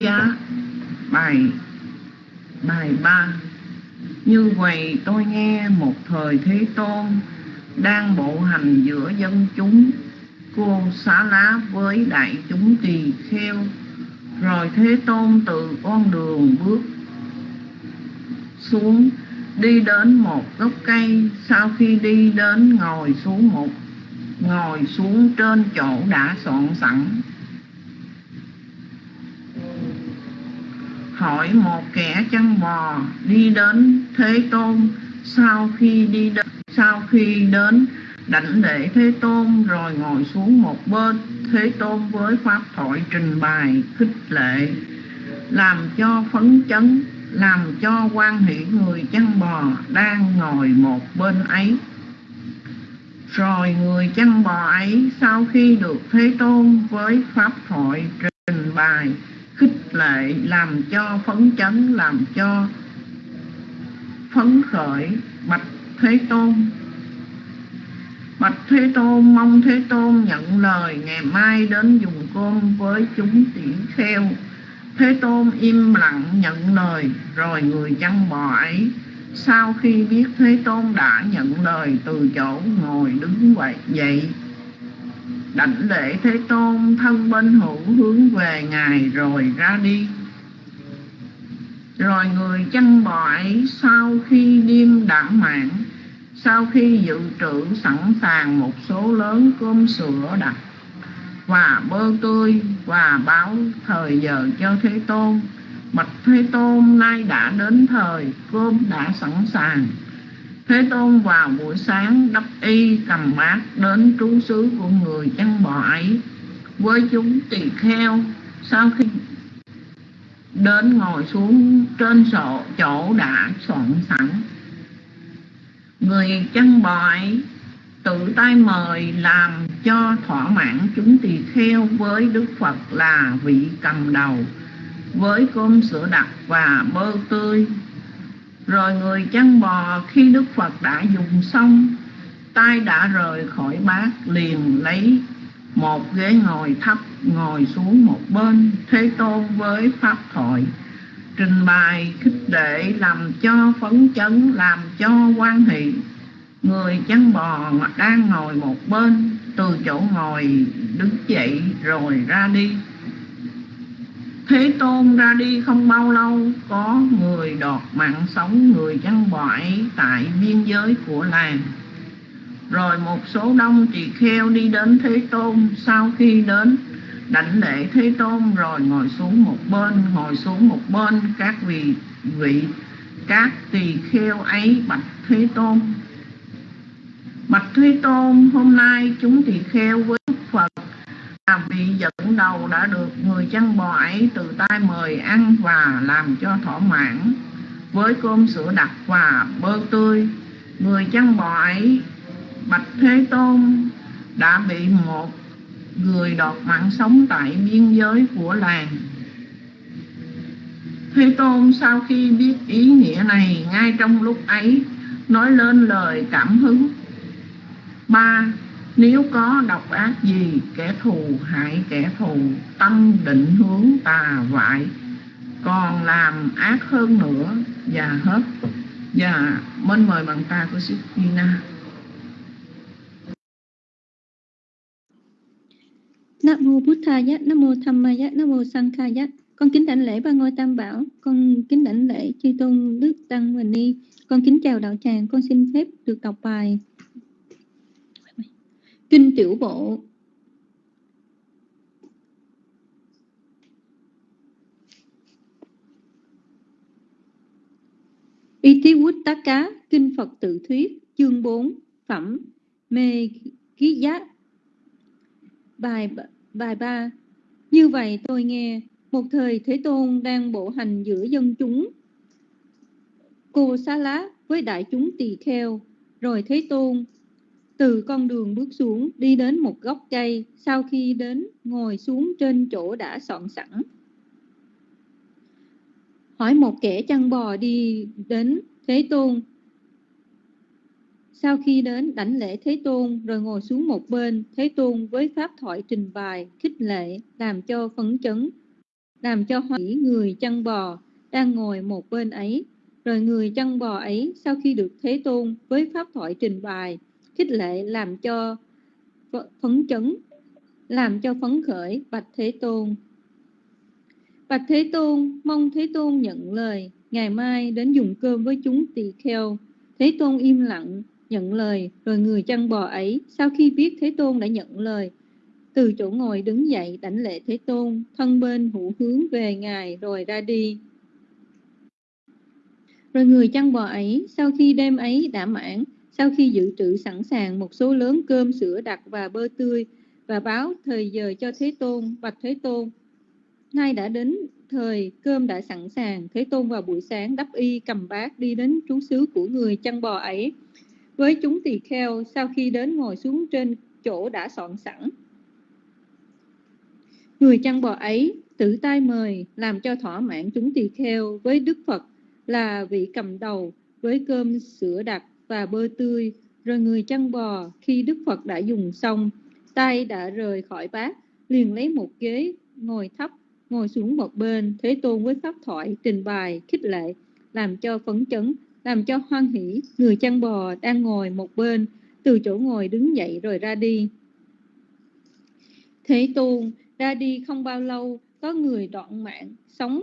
giá bài bài ba. Như vậy tôi nghe một thời thế tôn đang bộ hành giữa dân chúng. Cô xá lá với đại chúng tỳ kheo. Rồi thế tôn từ con đường bước xuống, đi đến một gốc cây. Sau khi đi đến ngồi xuống một, ngồi xuống trên chỗ đã soạn sẵn hỏi một kẻ chăn bò đi đến thế tôn. Sau khi đi đến, sau khi đến đảnh lễ thế tôn rồi ngồi xuống một bên thế tôn với pháp thoại trình bày khích lệ làm cho phấn chấn làm cho quan hỷ người chăn bò đang ngồi một bên ấy. Rồi người chăn bò ấy sau khi được thế tôn với pháp thoại trình bày khích lệ, làm cho phấn chấn, làm cho phấn khởi. Bạch thế tôn, bạch thế tôn, mong thế tôn nhận lời ngày mai đến dùng cơm với chúng tỷ kheo thế tôn im lặng nhận lời, rồi người chăn bò ấy. Sau khi biết thế tôn đã nhận lời, từ chỗ ngồi đứng vậy dậy đảnh lễ thế tôn thân bên hữu hướng về ngài rồi ra đi. Rồi người chăn bò ấy sau khi đêm đã mạng, sau khi dự trữ sẵn sàng một số lớn cơm sữa đặc và bơ tươi và báo thời giờ cho thế tôn. Bạch thế tôn nay đã đến thời cơm đã sẵn sàng. Thế Tôn vào buổi sáng đắp y cầm bát đến trú xứ của người chăn bò ấy. Với chúng tỳ kheo, sau khi đến ngồi xuống trên sổ, chỗ đã soạn sẵn, người chăn bò ấy tự tay mời làm cho thỏa mãn chúng tỳ kheo với Đức Phật là vị cầm đầu, với cơm sữa đặc và bơ tươi rồi người chăn bò khi Đức Phật đã dùng xong, tay đã rời khỏi bát, liền lấy một ghế ngồi thấp, ngồi xuống một bên, thế tôn với pháp thoại trình bày khích lệ làm cho phấn chấn, làm cho quan hệ người chăn bò đang ngồi một bên, từ chỗ ngồi đứng dậy rồi ra đi. Thế Tôn ra đi không bao lâu, Có người đọt mạng sống người chăn bọi Tại biên giới của làng. Rồi một số đông tỳ kheo đi đến Thế Tôn. Sau khi đến, đảnh lễ Thế Tôn, Rồi ngồi xuống một bên, Ngồi xuống một bên, các vị vị, Các tỳ kheo ấy bạch Thế Tôn. Bạch Thế Tôn, hôm nay chúng tỳ kheo với Phật vị dẫn đầu đã được người chăn bò ấy từ tay mời ăn và làm cho thỏa mãn. Với cơm sữa đặc và bơ tươi người chăn bò ấy bạch thế tôn đã bị một người đọt mạng sống tại biên giới của làng. Thế tôn sau khi biết ý nghĩa này, ngay trong lúc ấy, nói lên lời cảm hứng. Ba nếu có độc ác gì kẻ thù hại kẻ thù tâm định hướng tà vại còn làm ác hơn nữa và hết và mến mời bằng ta của sư Gina Nam mô Bụt Thaya, Nam mô Dhammaya, Nam mô Sankhaya. Con kính đảnh lễ ba ngôi Tam Bảo, con kính đảnh lễ chư tôn đức tăng và ni. Con kính chào đạo tràng, con xin phép được đọc bài Kinh Tiểu Bộ. Y Tí Quýt Tá Cá, Kinh Phật Tự Thuyết, Chương 4 Phẩm Mê Ký Giá Bài bài 3 Như vậy tôi nghe, Một thời Thế Tôn đang bộ hành giữa dân chúng. Cô xá lá với đại chúng tỳ kheo, Rồi Thế Tôn từ con đường bước xuống đi đến một gốc cây sau khi đến ngồi xuống trên chỗ đã soạn sẵn. Hỏi một kẻ chăn bò đi đến thế tôn. Sau khi đến đảnh lễ thế tôn rồi ngồi xuống một bên. Thế tôn với pháp thoại trình bày khích lệ làm cho phấn chấn làm cho hoan hỷ người chăn bò đang ngồi một bên ấy. Rồi người chăn bò ấy sau khi được Thế Tôn với pháp thoại trình bày, khích lệ làm cho phấn chấn, làm cho phấn khởi bạch Thế Tôn. Bạch Thế Tôn, mong Thế Tôn nhận lời, ngày mai đến dùng cơm với chúng tỳ kheo. Thế Tôn im lặng, nhận lời, rồi người chăn bò ấy, sau khi biết Thế Tôn đã nhận lời, từ chỗ ngồi đứng dậy đảnh lễ Thế Tôn, thân bên hữu hướng về Ngài rồi ra đi. Rồi người chăn bò ấy, sau khi đêm ấy đã mãn, sau khi dự trữ sẵn sàng một số lớn cơm, sữa đặc và bơ tươi, và báo thời giờ cho Thế Tôn, bạch Thế Tôn. Nay đã đến thời cơm đã sẵn sàng, Thế Tôn vào buổi sáng đắp y cầm bát đi đến trú xứ của người chăn bò ấy. Với chúng tỳ kheo, sau khi đến ngồi xuống trên chỗ đã soạn sẵn. Người chăn bò ấy tự tay mời làm cho thỏa mãn chúng tỳ kheo với Đức Phật là vị cầm đầu với cơm sữa đặc và bơ tươi. Rồi người chăn bò khi Đức Phật đã dùng xong, tay đã rời khỏi bát, liền lấy một ghế ngồi thấp, ngồi xuống một bên, Thế Tôn với pháp thoại trình bày khích lệ, làm cho phấn chấn, làm cho hoan hỷ, người chăn bò đang ngồi một bên, từ chỗ ngồi đứng dậy rồi ra đi. Thế Tôn ra đi không bao lâu, có người đoạn mạng, sống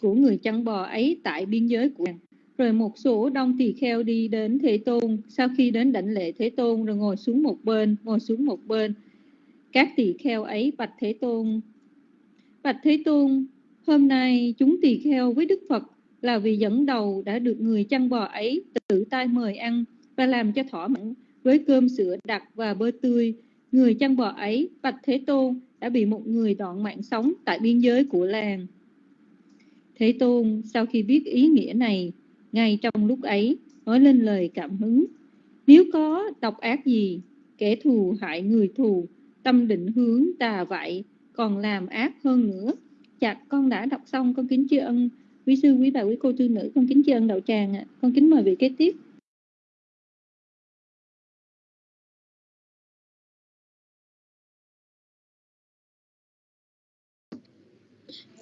của người chăn bò ấy tại biên giới của nàng. Rồi một số đông tỳ kheo đi đến Thế Tôn, sau khi đến đảnh lễ Thế Tôn rồi ngồi xuống một bên, ngồi xuống một bên. Các tỳ kheo ấy bạch Thế Tôn. Bạch Thế Tôn, hôm nay chúng tỳ kheo với Đức Phật là vì dẫn đầu đã được người chăn bò ấy tự tay mời ăn và làm cho thỏa mãn với cơm sữa đặc và bơ tươi. Người chăn bò ấy, Bạch Thế Tôn, đã bị một người đoạn mạng sống tại biên giới của làng. Thế Tôn sau khi biết ý nghĩa này, ngay trong lúc ấy, nói lên lời cảm hứng. Nếu có độc ác gì, kẻ thù hại người thù, tâm định hướng tà vậy, còn làm ác hơn nữa. Chặt con đã đọc xong, con kính tri ân quý sư, quý bà, quý cô tư nữ, con kính tri ân đạo tràng ạ. Con kính mời vị kế tiếp.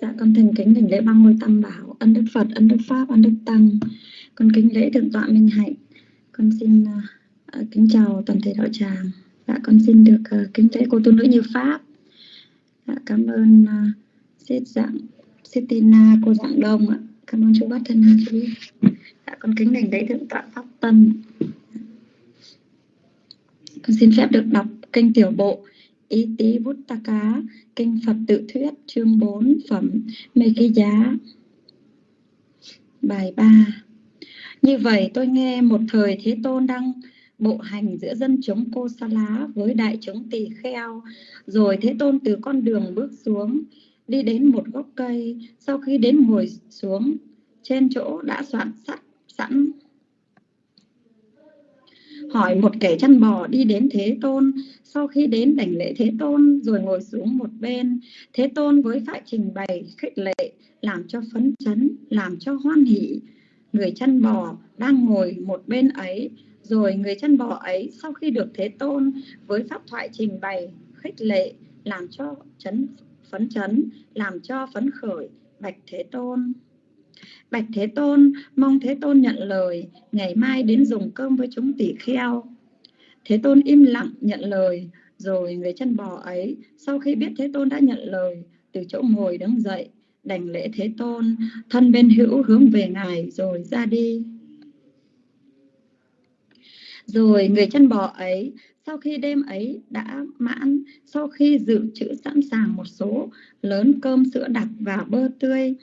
Dạ con thành kính đảnh lễ băng ngôi tam bảo, ân đức Phật, ân đức Pháp, ân đức Tăng. Con kính lễ thượng tọa Minh Hạnh. Con xin uh, kính chào toàn thể đạo tràng. Dạ con xin được uh, kính lễ cô tu nữ như Pháp. Dạ, cảm ơn uh, Sết dạng Sitina cô dạng đông ạ. Cảm ơn chú Bát Thân Hà chú. Dạ con kính đảnh lễ thượng tọa Pháp Tân. Con xin phép được đọc kênh tiểu bộ Ý Tí Bút Ta Cá, Kinh Phật Tự Thuyết, chương 4, phẩm Mê Ký Giá. Bài 3 Như vậy tôi nghe một thời Thế Tôn đang bộ hành giữa dân chúng cô sa lá với đại chúng tỳ kheo, rồi Thế Tôn từ con đường bước xuống, đi đến một gốc cây, sau khi đến ngồi xuống trên chỗ đã soạn sắt sẵn hỏi một kẻ chăn bò đi đến Thế Tôn, sau khi đến đảnh lễ Thế Tôn rồi ngồi xuống một bên, Thế Tôn với phải trình bày khích lệ, làm cho phấn chấn, làm cho hoan hỷ. Người chăn bò đang ngồi một bên ấy, rồi người chăn bò ấy sau khi được Thế Tôn với pháp thoại trình bày khích lệ, làm cho chấn phấn chấn, làm cho phấn khởi, bạch Thế Tôn. Bạch Thế Tôn, mong Thế Tôn nhận lời, ngày mai đến dùng cơm với chúng tỷ kheo. Thế Tôn im lặng nhận lời, rồi người chân bò ấy, sau khi biết Thế Tôn đã nhận lời, từ chỗ ngồi đứng dậy, đảnh lễ Thế Tôn, thân bên hữu hướng về Ngài rồi ra đi. Rồi người chân bò ấy, sau khi đêm ấy đã mãn, sau khi dự trữ sẵn sàng một số lớn cơm sữa đặc và bơ tươi,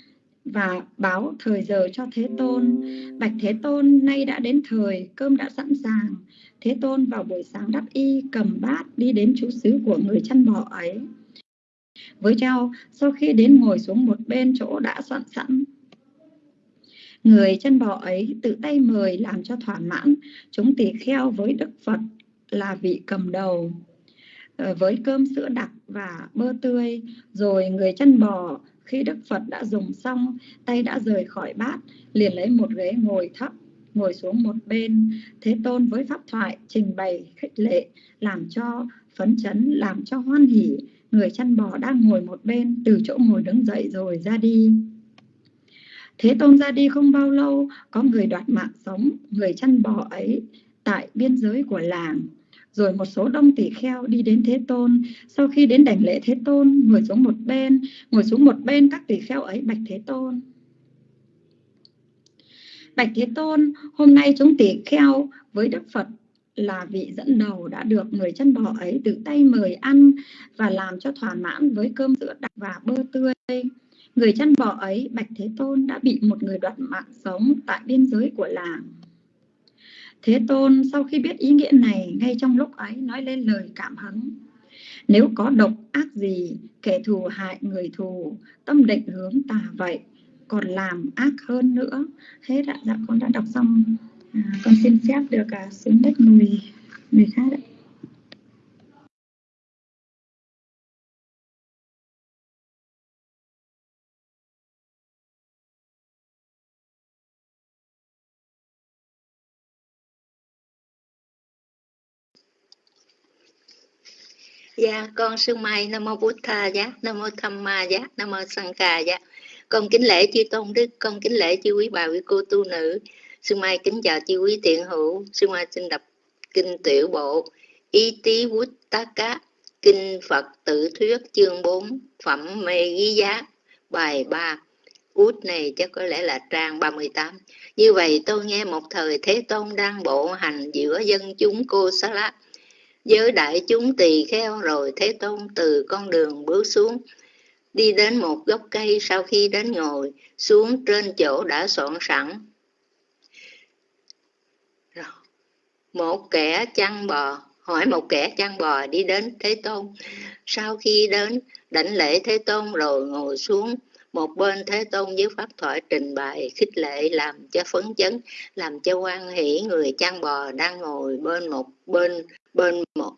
và báo thời giờ cho Thế Tôn. Bạch Thế Tôn, nay đã đến thời, cơm đã sẵn sàng. Thế Tôn vào buổi sáng đắp y, cầm bát, đi đến chú xứ của người chăn bò ấy. Với trao, sau khi đến ngồi xuống một bên chỗ đã soạn sẵn, người chân bò ấy tự tay mời làm cho thỏa mãn chúng tỳ kheo với Đức Phật là vị cầm đầu ờ, với cơm sữa đặc và bơ tươi rồi người chân bò khi Đức Phật đã dùng xong, tay đã rời khỏi bát, liền lấy một ghế ngồi thấp, ngồi xuống một bên. Thế Tôn với pháp thoại trình bày khích lệ, làm cho phấn chấn, làm cho hoan hỉ. người chăn bò đang ngồi một bên từ chỗ ngồi đứng dậy rồi ra đi thế tôn ra đi không bao lâu có người đoạt mạng sống người chăn bò ấy tại biên giới của làng rồi một số đông tỷ kheo đi đến thế tôn. Sau khi đến đảnh lễ thế tôn, ngồi xuống một bên, ngồi xuống một bên các tỷ kheo ấy bạch thế tôn. Bạch thế tôn, hôm nay chúng tỷ kheo với đức phật là vị dẫn đầu đã được người chân bò ấy tự tay mời ăn và làm cho thỏa mãn với cơm sữa đặc và bơ tươi. Người chân bò ấy bạch thế tôn đã bị một người đoạt mạng sống tại biên giới của làng. Thế Tôn sau khi biết ý nghĩa này ngay trong lúc ấy nói lên lời cảm hứng. Nếu có độc ác gì, kẻ thù hại người thù, tâm định hướng tà vậy, còn làm ác hơn nữa. Hết ạ, dạ con đã đọc xong. À, con xin phép được à, xuống đất người, người khác ạ. Dạ, con sư Mai Nam mô Bụt Tha dạ Nam mô Tham Ma dạ Nam mô Sang Ca dạ. Con kính lễ chư tôn đức, con kính lễ chư quý bà quý cô tu nữ. Sư Mai kính chào chư quý tiện hữu. Sư Mai xin đọc kinh tiểu bộ Y Tí Bút Tá Cá, kinh Phật tự thuyết chương 4, phẩm mê ghi giá, bài 3. Út này chắc có lẽ là trang 38. Như vậy tôi nghe một thời Thế Tôn đang bộ hành giữa dân chúng cô Sa Lát giới đại chúng tỳ kheo rồi Thế Tôn từ con đường bước xuống, đi đến một gốc cây sau khi đến ngồi xuống trên chỗ đã soạn sẵn. Rồi. Một kẻ chăn bò, hỏi một kẻ chăn bò đi đến Thế Tôn. Sau khi đến đảnh lễ Thế Tôn rồi ngồi xuống, một bên Thế Tôn với pháp thoại trình bày khích lệ làm cho phấn chấn, làm cho quan hỷ người chăn bò đang ngồi bên một bên bên một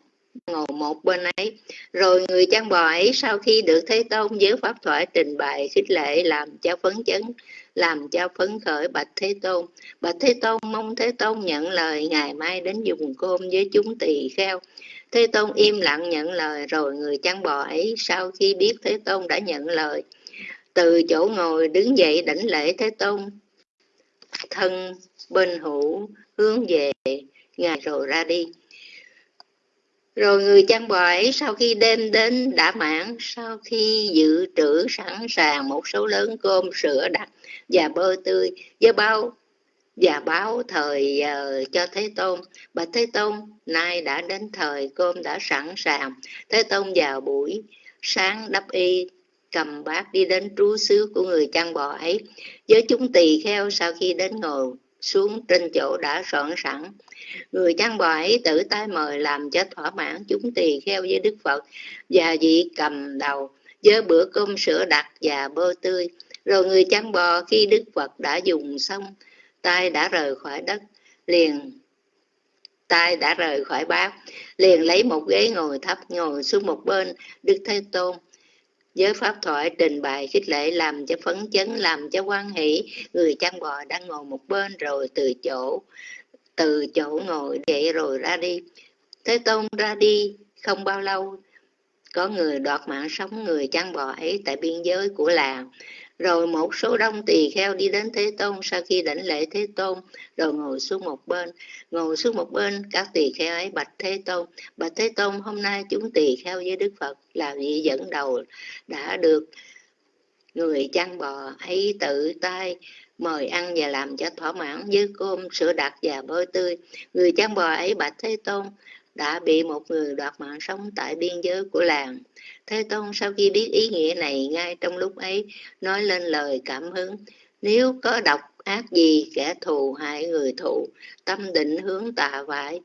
ngồi một bên ấy. Rồi người chăn bò ấy sau khi được thế tôn với pháp thoại trình bày khích lệ làm cho phấn chấn làm cho phấn khởi bạch thế tôn. Bạch thế tôn mong thế tôn nhận lời ngày mai đến dùng cơm với chúng tỳ kheo. Thế tôn im lặng nhận lời rồi người chăn bò ấy sau khi biết thế tôn đã nhận lời từ chỗ ngồi đứng dậy đảnh lễ thế tôn thân bên hữu hướng về ngài rồi ra đi rồi người chăn bò ấy sau khi đêm đến đã mãn, sau khi dự trữ sẵn sàng một số lớn cơm sữa đặc và bơ tươi, với bao và báo thời uh, cho Thế Tôn. bà Thế Tôn, nay đã đến thời cơm đã sẵn sàng. Thế Tôn vào buổi sáng đắp y, cầm bát đi đến trú xứ của người chăn bò ấy. Với chúng tỳ kheo sau khi đến ngồi xuống trên chỗ đã soạn sẵn. Người chăn bò ấy tự tay mời làm cho thỏa mãn chúng tỳ kheo với đức phật và vị cầm đầu với bữa cơm sữa đặc và bơ tươi. Rồi người chăn bò khi đức phật đã dùng xong, tay đã rời khỏi đất, liền, tay đã rời khỏi bát, liền lấy một ghế ngồi thấp ngồi xuống một bên. Đức thế tôn giới pháp thoại trình bày khích lệ làm cho phấn chấn, làm cho quan hỷ. Người chăn bò đang ngồi một bên rồi từ chỗ từ chỗ ngồi dậy rồi ra đi. Thế tôn ra đi không bao lâu, có người đoạt mạng sống. Người chăn bò ấy tại biên giới của làng rồi một số đông tỳ kheo đi đến thế tôn. Sau khi đảnh lễ thế tôn, rồi ngồi xuống một bên. Ngồi xuống một bên, các tỳ kheo ấy bạch thế tôn. Bạch thế tôn, hôm nay chúng tỳ kheo với đức phật là vị dẫn đầu đã được người chăn bò ấy tự tay mời ăn và làm cho thỏa mãn với cơm sữa đặc và bơ tươi. Người chăn bò ấy bạch thế tôn đã bị một người đoạt mạng sống tại biên giới của làng. Thế tôn sau khi biết ý nghĩa này, ngay trong lúc ấy, nói lên lời cảm hứng. Nếu có độc ác gì, kẻ thù hại người thụ tâm định hướng tà vải,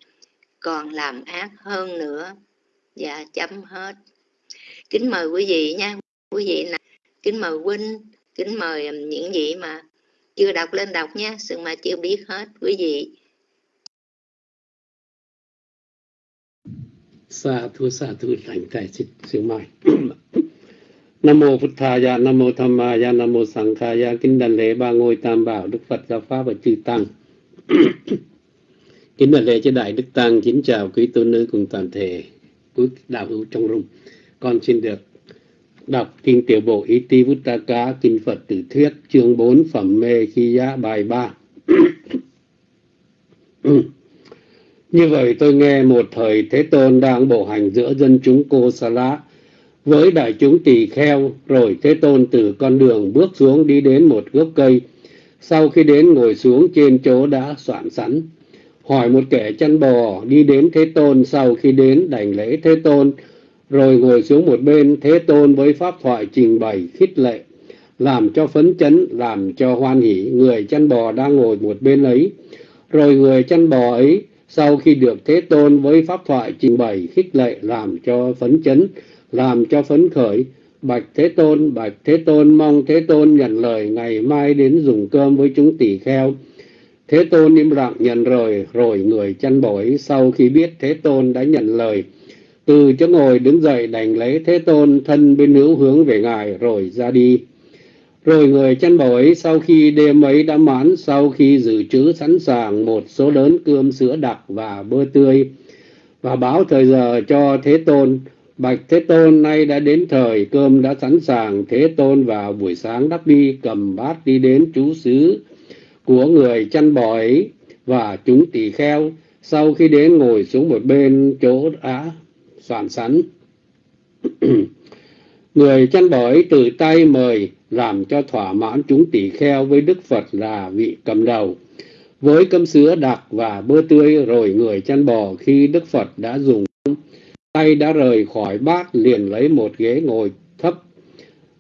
còn làm ác hơn nữa và chấm hết. Kính mời quý vị nha, quý vị nè kính mời huynh, kính mời những vị mà chưa đọc lên đọc nha, sự mà chưa biết hết, quý vị. Sa thu sa thu thành tại sự mai Nam mô Phật Thà ya, Nam mô Tham Ma ya, Nam mô Sang Kha ya, kính đảnh lễ ba ngôi tam bảo Đức Phật giáo pháp và chư tăng. kính đảnh lễ cho đại đức tăng, kính chào quý tôn nữ cùng toàn thể quý đạo hữu trong rung. con xin được đọc kinh tiểu bộ Iti Vuttaka kinh Phật tử thuyết chương 4 phẩm mê khi giá bài 3 như vậy tôi nghe một thời Thế Tôn đang bộ hành giữa dân chúng Cô Sa Lá với đại chúng tỳ kheo, rồi Thế Tôn từ con đường bước xuống đi đến một gốc cây. Sau khi đến ngồi xuống trên chỗ đã soạn sẵn, hỏi một kẻ chăn bò đi đến Thế Tôn sau khi đến đảnh lễ Thế Tôn. Rồi ngồi xuống một bên, Thế Tôn với pháp thoại trình bày, khích lệ, làm cho phấn chấn, làm cho hoan hỷ người chăn bò đang ngồi một bên ấy. Rồi người chăn bò ấy sau khi được Thế Tôn với pháp thoại trình bày khích lệ làm cho phấn chấn làm cho phấn khởi bạch Thế Tôn bạch Thế Tôn mong Thế Tôn nhận lời ngày mai đến dùng cơm với chúng tỷ kheo Thế Tôn im lặng nhận rồi, rồi người chăn bổi sau khi biết Thế Tôn đã nhận lời. Từ chỗ ngồi đứng dậy đành lấy Thế Tôn thân bên hữu hướng về Ngài rồi ra đi. Rồi người chăn bổi sau khi đêm ấy đã mãn, sau khi dự trữ sẵn sàng một số lớn cơm sữa đặc và bơ tươi, và báo thời giờ cho Thế Tôn, Bạch Thế Tôn nay đã đến thời cơm đã sẵn sàng, Thế Tôn vào buổi sáng đắp đi cầm bát đi đến chú xứ của người chăn bò ấy và chúng tỳ kheo sau khi đến ngồi xuống một bên chỗ đã soạn sẵn. Người chăn bò ấy tự tay mời làm cho thỏa mãn chúng tỷ kheo với đức phật là vị cầm đầu. Với cơm sứa đặc và bơ tươi rồi người chăn bò khi đức phật đã dùng, tay đã rời khỏi bát liền lấy một ghế ngồi thấp,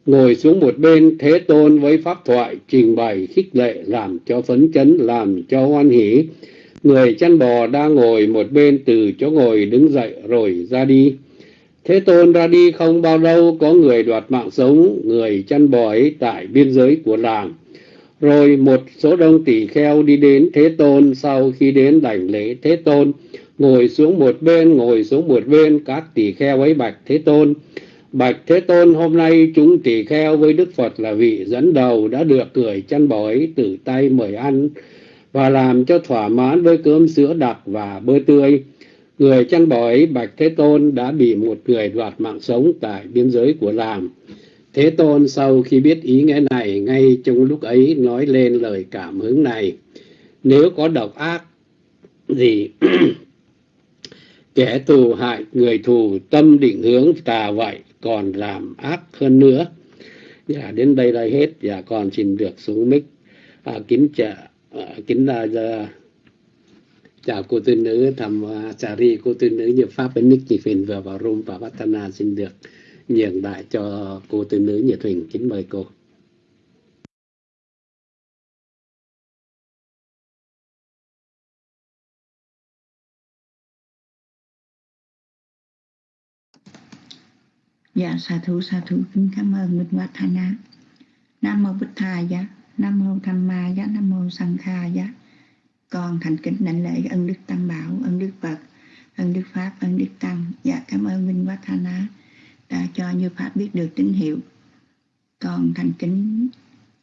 ngồi xuống một bên thế tôn với pháp thoại trình bày khích lệ làm cho phấn chấn, làm cho hoan hỷ. Người chăn bò đang ngồi một bên từ chỗ ngồi đứng dậy rồi ra đi thế tôn ra đi không bao lâu, có người đoạt mạng sống, người chăn bò ấy tại biên giới của làng. Rồi một số đông tỷ kheo đi đến thế tôn. Sau khi đến đảnh lễ thế tôn, ngồi xuống một bên, ngồi xuống một bên, các tỷ kheo ấy bạch thế tôn. Bạch Thế Tôn, hôm nay chúng tỷ kheo với Đức Phật là vị dẫn đầu đã được cười chăn bói từ tay mời ăn và làm cho thỏa mãn với cơm sữa đặc và bơ tươi. Người chăn bói Bạch Thế Tôn đã bị một người đoạt mạng sống tại biên giới của làm Thế Tôn sau khi biết ý nghĩa này ngay trong lúc ấy nói lên lời cảm hứng này. Nếu có độc ác gì kẻ thù hại người thù tâm định hướng tà vậy còn làm ác hơn nữa. Dạ đến đây là hết. Dạ còn xin được xuống mic. À, kính chào à, kính là giờ chào cô tư nữ thầm uh, trà ri cô tư nữ như pháp bên nick chị phiền vừa vào room và Vatana xin được nhường đại cho cô tư nữ nhiệt huỳnh. Kính mời cô. Dạ sa thú sa thú. Kính cảm ơn Minh Hoa Thanh Nam mô Bích Thà dạ, Nam mô Tham Ma dạ, Nam mô Sang Kha dạ. Con thành kính đảnh lễ ân đức Tăng Bảo, ân đức Phật, ân đức Pháp, ân đức Tăng. Dạ cảm ơn Minh Hoa Tha ná đã cho Như Pháp biết được tín hiệu. Con thành kính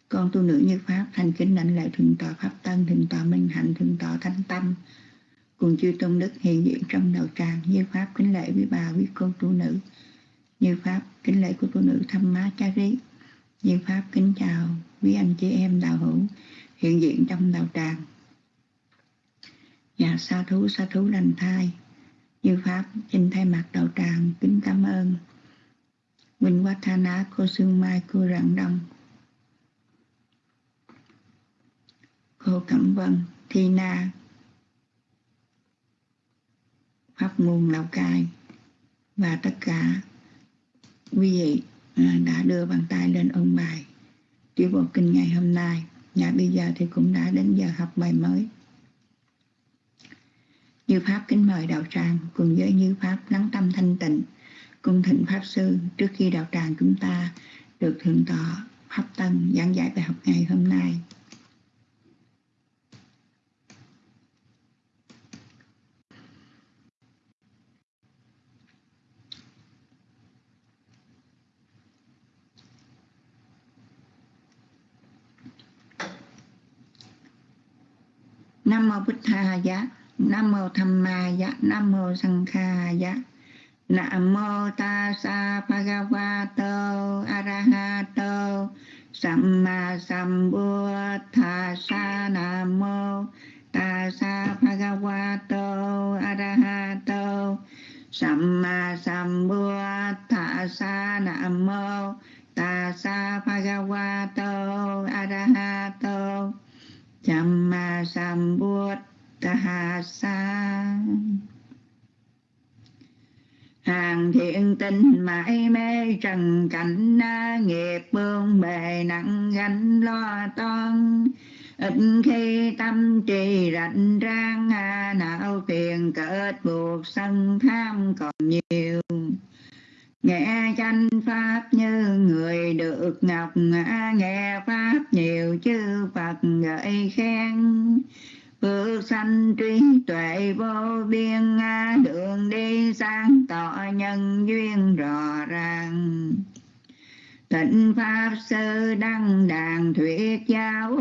con tu nữ như Pháp thành kính đảnh lễ thượng tọa Pháp Tân, thượng tọa Minh Hạnh, thượng tọa Thanh Tâm cùng chư tôn đức hiện diện trong đầu tràng như Pháp kính lễ với bà quý cô tu nữ như Pháp kính lễ của tu nữ thăm má cha rí Như Pháp kính chào quý anh chị em đạo hữu hiện diện trong đạo tràng Dạ sa thú sa thú lành thai. Như Pháp xin thay mặt đạo tràng kính cảm ơn. Quỳnh Quát Tha Ná, cô Sương Mai, cô Rạng Đông. Cô Cẩm Vân, Thi Na. Pháp nguồn Lào Cai. Và tất cả quý vị à, đã đưa bàn tay lên ôn bài. Tiểu bộ kinh ngày hôm nay. Nhà bây giờ thì cũng đã đến giờ học bài mới như pháp kính mời đạo tràng cùng với như pháp lắng tâm thanh tịnh cung thịnh pháp sư trước khi đạo tràng chúng ta được thượng tọa pháp tân giảng giải bài học ngày hôm nay. Nam mô Bích Tha Giá, Nam mô Tham Ma dạ Nam mô sân Kha dạ Nam mô ta sa bhagavato arahato samma sambuddhassa Nam mô. Tassa bhagavato arahato samma sambuddhassa Nam mô. Tassa bhagavato arahato samma sambuddhassa hàng thiện tinh mãi mê trần cảnh nghiệp bương bề nặng gánh lo toan. Ít khi tâm trì rảnh rang não phiền kết buộc sân tham còn nhiều. Nghe tranh pháp như người được ngọc nghe pháp nhiều chư phật gợi khen phước sanh trí tuệ vô biên đường đi sáng tỏ nhân duyên rõ ràng. Tịnh Pháp Sư Đăng Đàn Thuyết Giáo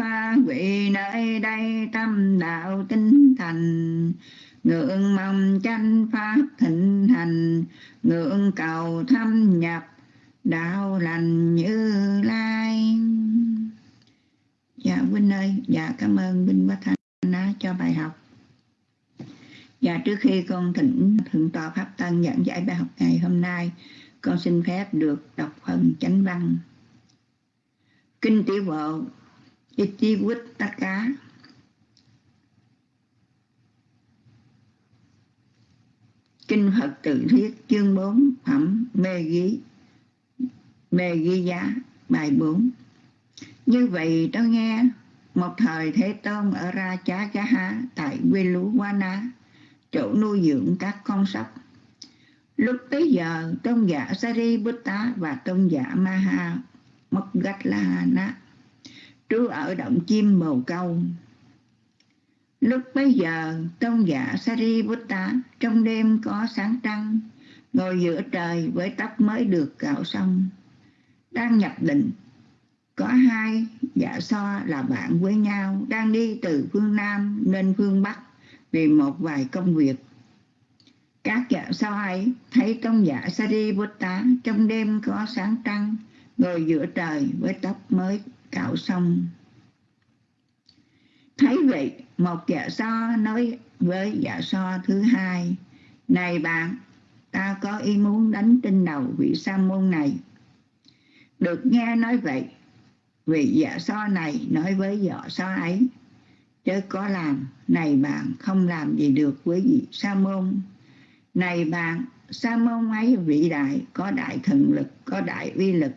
Vị nơi đây tâm đạo tinh thành. Ngưỡng mong chánh Pháp thịnh hành Ngưỡng cầu thâm nhập đạo lành như lai. Dạ Vinh ơi, dạ cảm ơn Vinh quá Thanh nó cho bài học. Và trước khi con thỉnh thượng tọa pháp tân giảng giải bài học ngày hôm nay, con xin phép được đọc phần chánh văn. Kinh tiểu bộ, Ichi Vít Tất Cá Kinh Phật Tự Thuyết chương 4 phẩm Mê Ghi Mê Ghi Giá, bài 4 Như vậy tôi nghe một thời Thế Tôn ở Ra Chá Chá Há tại Quê Lú Quá Ná, chỗ nuôi dưỡng các con sóc. Lúc tới giờ, tôn giả Sari Buddha và tôn giả Maha Moggallana trú ở động chim màu câu. Lúc bấy giờ, tôn giả Sariputta trong đêm có sáng trăng, ngồi giữa trời với tóc mới được cạo xong, đang nhập định có hai dạ so là bạn với nhau đang đi từ phương Nam lên phương Bắc vì một vài công việc. Các dạ so ấy thấy tông giả Sariputta trong đêm có sáng trăng ngồi giữa trời với tóc mới cạo xong. Thấy vậy, một dạ so nói với dạ so thứ hai, Này bạn, ta có ý muốn đánh trên đầu vị sa môn này. Được nghe nói vậy, vị dạ so này nói với vợ so ấy, chớ có làm, này bạn không làm gì được với vị sa môn. Này bạn, sa môn ấy vĩ đại, có đại thần lực, có đại uy lực.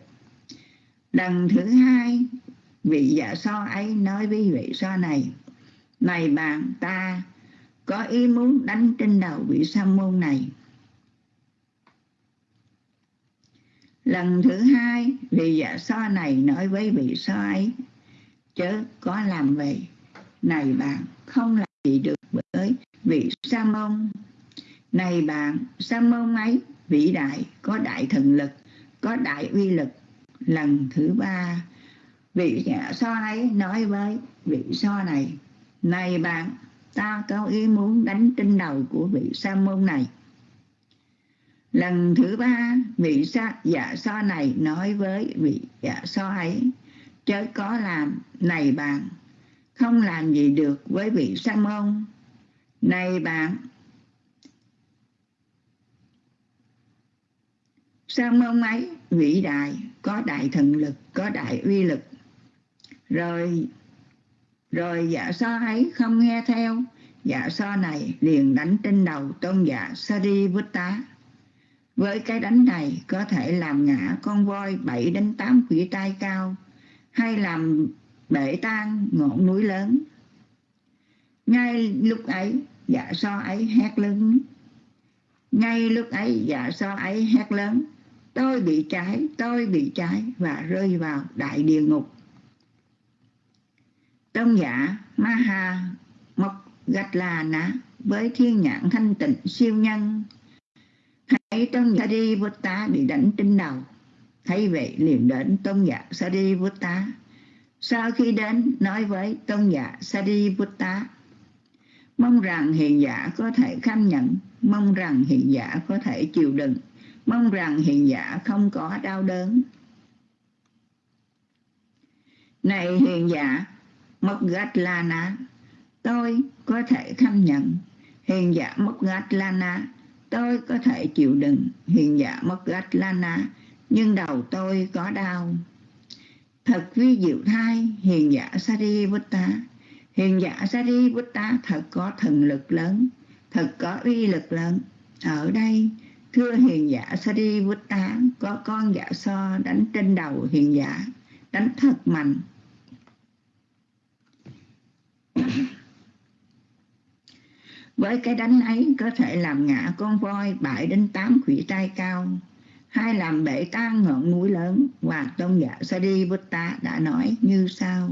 Lần thứ hai, vị dạ so ấy nói với vị so này này bạn ta, có ý muốn đánh trên đầu vị sa môn này. Lần thứ hai, vị dạ so này nói với vị so ấy, chớ có làm vậy. Này bạn, không làm gì được bởi vị sa môn. Này bạn, sa môn ấy, vĩ đại, có đại thần lực, có đại uy lực. Lần thứ ba, vị dạ so ấy nói với vị so này, Này bạn, ta có ý muốn đánh trên đầu của vị sa môn này. Lần thứ ba, vị sa, dạ so này nói với vị dạ so ấy, chớ có làm, này bạn, không làm gì được với vị sa môn. Này bạn, sa môn ấy vĩ đại, có đại thần lực, có đại uy lực. Rồi rồi dạ so ấy không nghe theo, dạ so này liền đánh trên đầu tôn giả Sariputta. Với cái đánh này có thể làm ngã con voi 7 đến 8 quỷ tai cao hay làm bể tan ngọn núi lớn. Ngay lúc ấy, dạ so ấy hét lớn. Ngay lúc ấy, dạ so ấy hét lớn. Tôi bị trái, tôi bị trái và rơi vào đại địa ngục. Tôn giả Maha Mộc Gạch Là Ná với thiên nhãn thanh tịnh siêu nhân thấy tôn giả Sariputta bị đánh trên đầu. Thấy vậy liền đến tôn giả Sariputta sau khi đến, nói với tôn giả Sariputta mong rằng hiền giả có thể kham nhận, mong rằng hiền giả có thể chịu đựng, mong rằng hiền giả không có đau đớn. Này hiền giả mất gạch lana tôi có thể kham nhận, hiền giả mất gạch lana tôi có thể chịu đựng. Hiền giả mất gắt lana nhưng đầu tôi có đau. Thật vi diệu thai, hiền giả Sariputta hiền giả Sariputta thật có thần lực lớn, thật có uy lực lớn. Ở đây, thưa hiền giả Sariputta có con giả so đánh trên đầu hiền giả, đánh thật mạnh với cái đánh ấy có thể làm ngã con voi bại đến tám khủy tai cao. Hay làm bể tan ngọn núi lớn, và tôn giả Sariputta đã nói như sau.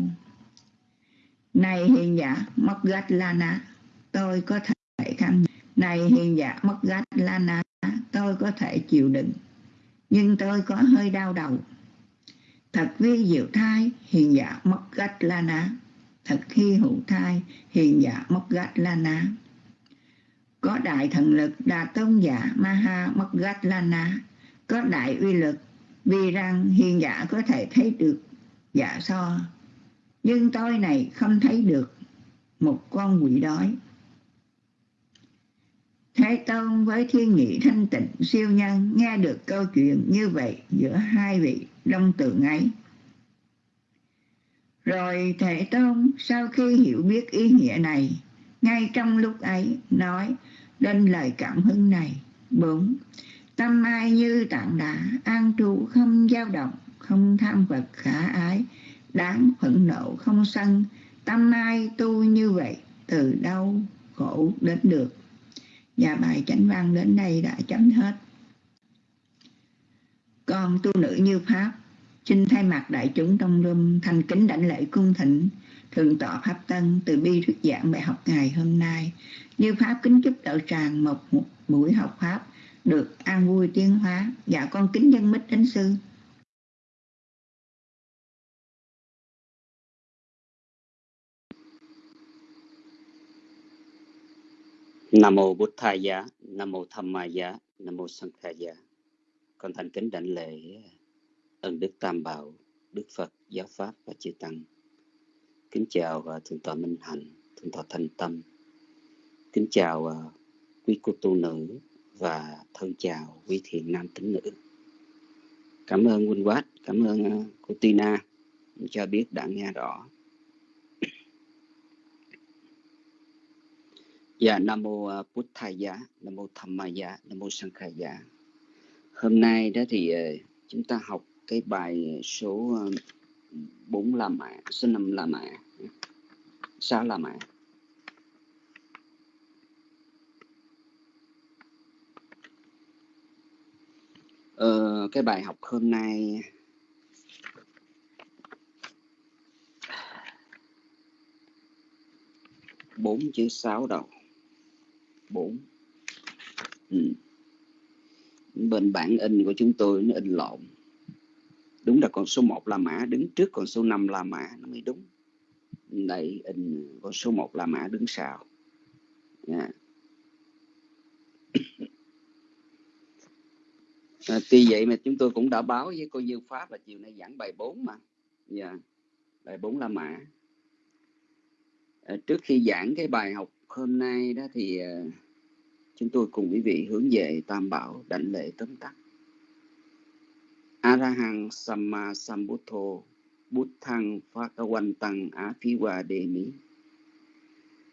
Này hiền giả Moggallana tôi có thể khăn này hiền giả Moggallana tôi có thể chịu đựng. Nhưng tôi có hơi đau đầu. Thật vi diệu thai, hiền giả Moggallana thật khi hữu thai, hiền giả Moggallana có đại thần lực đa tôn giả Maha Moggallana có đại uy lực vì rằng hiền giả có thể thấy được giả so nhưng tôi này không thấy được một con quỷ đói Thế Tôn với thiên nghị thanh tịnh siêu nhân nghe được câu chuyện như vậy giữa hai vị đông tượng ấy. Rồi Thế Tôn sau khi hiểu biết ý nghĩa này, ngay trong lúc ấy nói đến lời cảm hứng này. 4. Tâm ai như tạng đá, an trụ không dao động, không tham vật khả ái, đáng phẫn nộ không sân. Tâm ai tu như vậy, từ đâu khổ đến được. Và bài chánh văn đến đây đã chấm hết. Con tu nữ như Pháp, xin thay mặt đại chúng trong rung thành kính đảnh lễ cung thịnh thượng tọa Pháp Tân từ bi thuyết giảng bài học ngày hôm nay. Như Pháp kính chúc đạo tràng một, một buổi học Pháp được an vui tiến hóa dạ con kính dân mít đến sư Nam mô Bụt Thầy Giá, Nam mô Tham Ma Giá, Nam mô Sang Kha Giá. Con thành kính đảnh lễ ơn Đức Tam Bảo, Đức Phật, Giáo Pháp và Chư Tăng. Kính chào và Thượng tọa Minh Hạnh, Thượng tọa Thành Tâm. Kính chào à, quý cô tu nữ và thân chào quý thiện nam tín nữ. Cảm ơn Quynh Quát, cảm ơn à, cô Tina cho biết đã nghe rõ. Dạ, Nam Mô uh, Bút Thầy Giá, Nam Mô Tham Ma Giá, Nam Mô Sang Khai Giá. Hôm nay đó thì chúng ta học cái bài số 4 La Mã, số 5 La Mã, 6 La Mã. Ờ, cái bài học hôm nay. Bốn chữ sáu đầu. Bốn. Ừ. bên bản in của chúng tôi nó in lộn. Đúng là con số 1 là mã đứng trước con số 5 là mã nó mới đúng. Đây in con số 1 là mã đứng sau. Yeah. À, tuy vậy mà chúng tôi cũng đã báo với cô Dương Pháp là chiều nay giảng bài 4 mà. Yeah. bài 4 là mã. À, trước khi giảng cái bài học hôm nay đó thì à, chúng tôi cùng quý vị hướng về Tam Bảo đảnh lễ tóm tắt. Arahang Samma Sambuddho Phi Hòa Đề Mỹ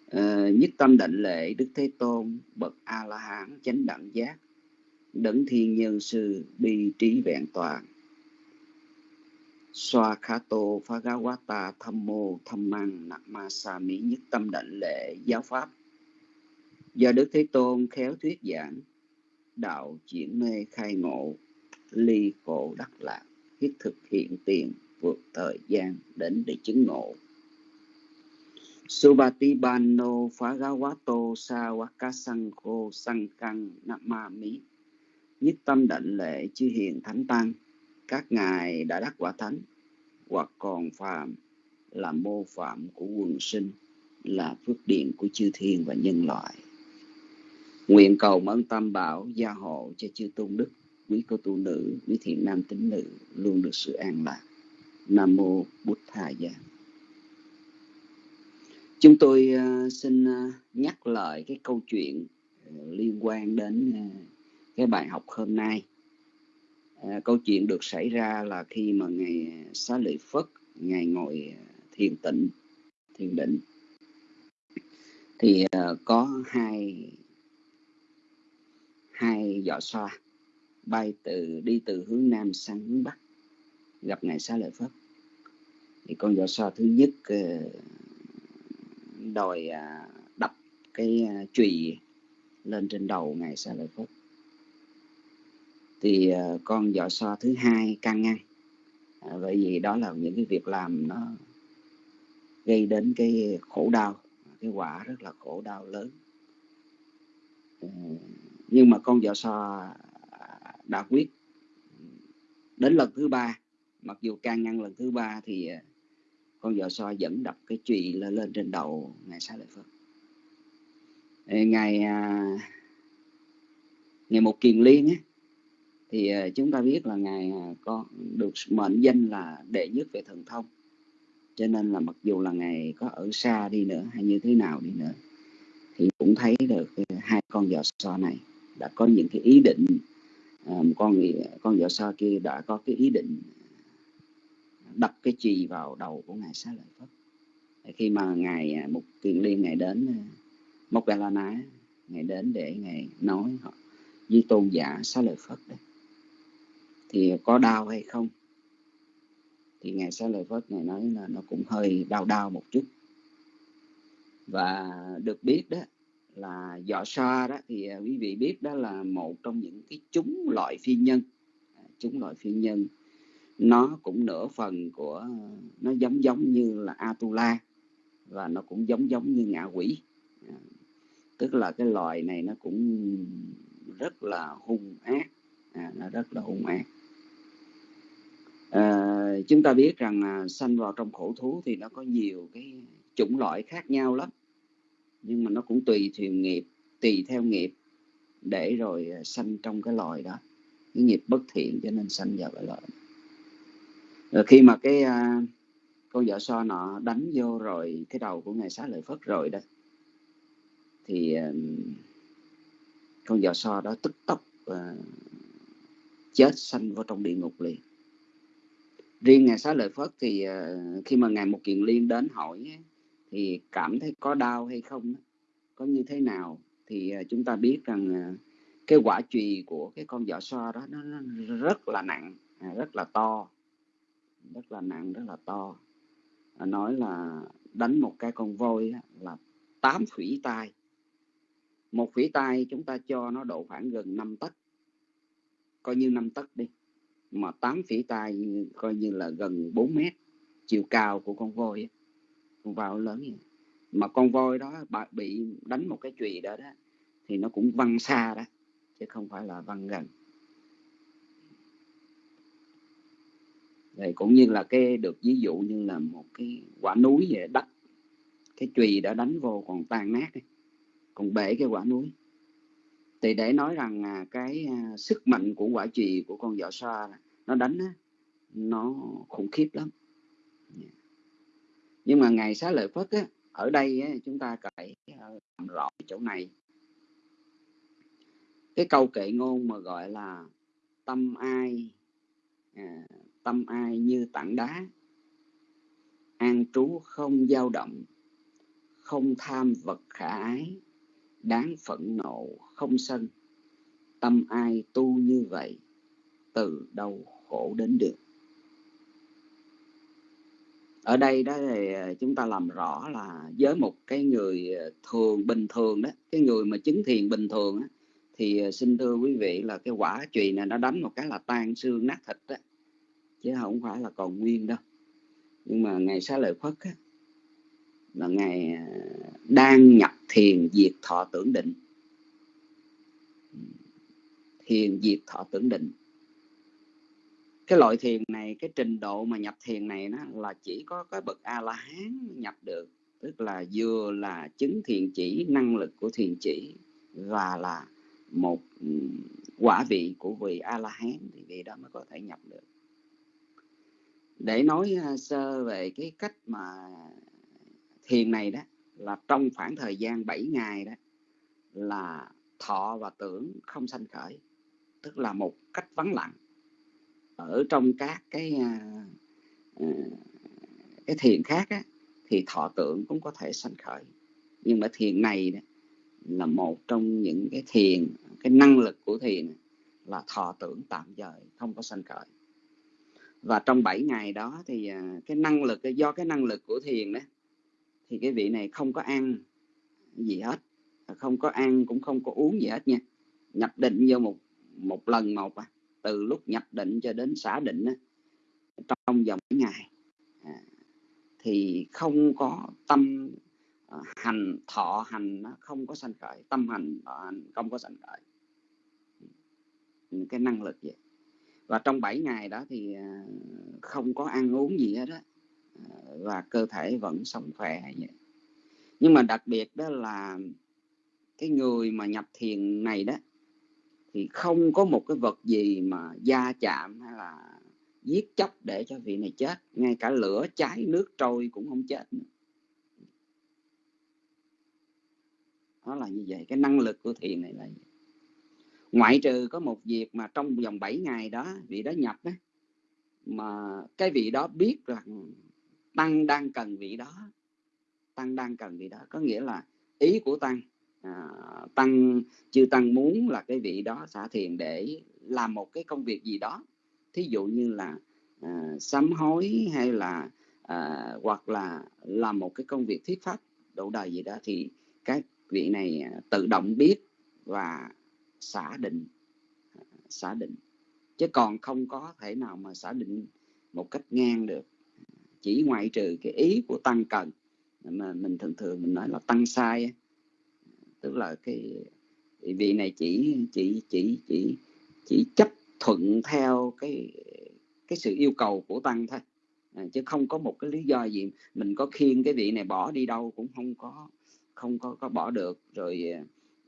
uh, Nhất tâm đảnh lễ Đức Thế Tôn Bậc A-la-hán chánh đẳng giác đấng thiên nhân sư bi trí vẹn toàn. Xoa kha tô phá ga quá ta tham mô tham mang nạc ma sa mỹ nhất tâm đảnh lễ giáo pháp. Do đức thế tôn khéo thuyết giảng, đạo chuyển mê khai ngộ, ly khổ đắc lạc, thiết thực hiện tiền vượt thời gian đến để chứng ngộ. Subati Bano Phagawato Sawaka Sangho Sangkang Namami nhất tâm đảnh lễ chư hiền thánh tăng các ngài đã đắc quả thánh. Hoặc còn phàm là mô phạm của quần sinh là phước điện của chư thiên và nhân loại. Nguyện cầu ơn tam bảo gia hộ cho chư tôn đức quý cô tu nữ quý thiện nam tín nữ luôn được sự an lạc. Nam mô bút thà gia. Chúng tôi uh, xin uh, nhắc lại cái câu chuyện uh, liên quan đến cái bài học hôm nay. À, câu chuyện được xảy ra là khi mà ngày à, xá lợi phất ngày ngồi à, thiền tịnh thiền định. Thì à, có hai hai giỏ xoa bay từ đi từ hướng nam sang hướng bắc gặp ngài xá lợi phất. Thì con giỏ xoa thứ nhất à, đòi đập cái chùy lên trên đầu ngài xá lợi phất thì ờ, con giỏ so thứ hai can ngăn à, ờ, bởi vì đó là những cái việc làm nó gây đến cái khổ đau cái quả rất là khổ đau lớn. Ờ, nhưng mà con vợ so à, đã quyết đến lần thứ ba. Mặc dù can ngăn lần thứ ba thì con vợ so vẫn đập cái chùy lên, lên trên đầu ngài xá lợi phật ngày à, ngày một kiền liên á, thì ờ, chúng ta biết là ngài ờ, có được mệnh danh là đệ nhất về thần thông. Cho nên là mặc dù là ngài có ở xa đi nữa hay như thế nào đi nữa thì cũng thấy được ờ, hai con giò so này đã có những cái ý định con con giò so kia đã có cái ý định đập cái chì vào đầu của ngài xá lợi phất. Khi mà ngài một kiền liên ngài đến à, mộc đà la ná ngài đến để ngài nói họ với tôn giả xá lợi phất đấy thì có đau hay không? Thì ngài xá lợi phất ngài nói là nó cũng hơi đau đau một chút. Và được biết đó là dọ sa đó thì à, quý vị biết đó là một trong những cái chúng loại phi nhân. À, chúng loại phi nhân nó cũng nửa phần của à, nó giống giống như là Atula và nó cũng giống giống như ngạ quỷ. Tức là cái loài này nó cũng rất là hung ác. À, nó rất là hung ác à, chúng ta biết rằng à, sanh vào trong khổ thú thì nó có nhiều cái chủng loại khác nhau lắm. Nhưng mà nó cũng tùy thuyền nghiệp tùy theo nghiệp để rồi à, sanh trong cái loài đó. Cái nghiệp bất thiện cho nên sanh vào cái loài rồi khi mà cái à, con vợ so nọ đánh vô rồi cái đầu của ngài xá lợi phất rồi đó thì à, con vợ so đó tức tốc à, chết sanh vào trong địa ngục liền riêng ngài xá lợi phất thì ờ, khi mà ngài một kiền liên đến hỏi thì cảm thấy có đau hay không có như thế nào thì ờ, chúng ta biết rằng ờ, cái quả chùy của cái con vỏ so đó nó, rất là nặng à, rất là to rất là nặng rất là to. Nói là đánh một cái con voi là tám phủy tai. Một phủy tai chúng ta cho nó độ khoảng gần 5 tấc coi như 5 tấc đi mà tám phỉ tai coi như là gần 4 mét, chiều cao của con voi ấy con voi lớn vậy. Mà con voi đó bị đánh một cái chùy đó đó, thì nó cũng văng xa đó, chứ không phải là văng gần. Rồi cũng như là cái được ví dụ như là một cái quả núi vậy đất cái chùy đã đánh vô còn tan nát còn bể cái quả núi thì để nói rằng à, cái à, sức mạnh của quả trì của con vợ xoa nó đánh nó khủng khiếp lắm. Nhưng mà ngày xá lợi phất á, ở đây á, chúng ta phải à, làm rõ chỗ này. Cái câu kệ ngôn mà gọi là tâm ai à, tâm ai như tảng đá. An trú không dao động không tham vật khả ái đáng phẫn nộ không sân. Tâm ai tu như vậy từ đâu khổ đến được? Ở đây đó thì ờ, chúng ta làm rõ là với một cái người ờ, thường bình thường đó cái người mà chứng thiền bình thường đó, thì ờ, xin thưa quý vị là cái quả chùy này nó đánh một cái là tan xương nát thịt đó chứ không phải là còn nguyên đâu. Nhưng mà ngày xá lợi phất á, là ngày đang nhập thiền diệt thọ tưởng định. Thiền diệt thọ tưởng định. Cái loại thiền này, cái trình độ mà nhập thiền này nó là chỉ có cái bậc a la hán nhập được. Tức là vừa là chứng thiền chỉ, năng lực của thiền chỉ, và là một quả vị của vị a la hán thì vị đó mới có thể nhập được. Để nói sơ về cái cách mà thiền này đó là trong khoảng thời gian 7 ngày đó là thọ và tưởng không sanh khởi tức là một cách vắng lặng ở trong các cái à, à, cái thiền khác á, thì thọ tưởng cũng có thể sanh khởi. Nhưng mà thiền này đó, là một trong những cái thiền cái năng lực của thiền là thọ tưởng tạm thời không có sanh khởi. Và trong 7 ngày đó thì à, cái năng lực do cái năng lực của thiền đó thì cái vị này không có ăn gì hết. Không có ăn cũng không có uống gì hết nha. Nhập định vô một một lần một à, từ lúc nhập định cho đến xả định á, trong vòng ngày. À, thì không có tâm à, hành thọ hành nó không có sanh khởi. Tâm hành thọ hành không có sanh khởi. Cái năng lực vậy. Và trong 7 ngày đó thì à, không có ăn uống gì hết á và cơ thể vẫn sống khỏe vậy nhưng mà đặc biệt đó là cái người mà nhập thiền này đó, thì không có một cái vật gì mà gia chạm hay là giết chóc để cho vị này chết ngay cả lửa, cháy, nước, trôi cũng không chết nữa. đó là như vậy cái năng lực của thiền này là vậy. ngoại trừ có một việc mà trong vòng 7 ngày đó vị đó nhập đó mà cái vị đó biết rằng tăng đang cần vị đó. Tăng đang cần vị đó. Có nghĩa là ý của tăng à, tăng chư tăng muốn là cái vị đó xả thiền để làm một cái công việc gì đó. Thí dụ như là à, sám hối hay là à, hoặc là làm một cái công việc thuyết pháp độ đời gì đó thì các vị này à, tự động biết và xả định. Xả định. Chứ còn không có thể nào mà xả định một cách ngang được chỉ ngoại trừ cái ý của tăng cần. Mà mình thường thường mình nói là tăng sai tức là cái vị này chỉ chỉ chỉ chỉ chỉ chấp thuận theo cái cái sự yêu cầu của tăng thôi. À, chứ không có một cái lý do gì. Mình có khiêng cái vị này bỏ đi đâu cũng không có không có có bỏ được. Rồi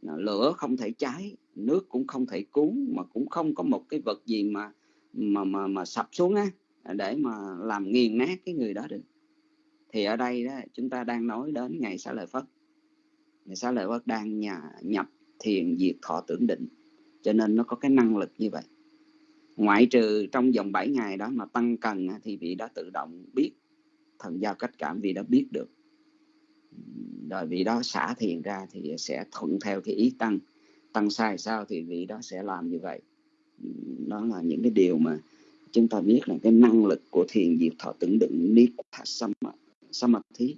à, lửa không thể cháy nước cũng không thể cuốn mà cũng không có một cái vật gì mà mà mà mà sập xuống á để mà làm nghiền nát cái người đó được. Thì ở đây đó, chúng ta đang nói đến ngày xá lợi phất. Ngày xá lợi phất đang nhà, nhập thiền diệt thọ tưởng định, cho nên nó có cái năng lực như vậy. Ngoại trừ trong vòng 7 ngày đó mà tăng cần thì vị đó tự động biết, thần giao cách cảm vị đó biết được. Rồi vị đó xả thiền ra thì sẽ thuận theo cái ý tăng. Tăng sai sao thì vị đó sẽ làm như vậy. Đó là những cái điều mà chúng ta biết là cái năng lực của thiền diệt thọ tưởng định niết samadhi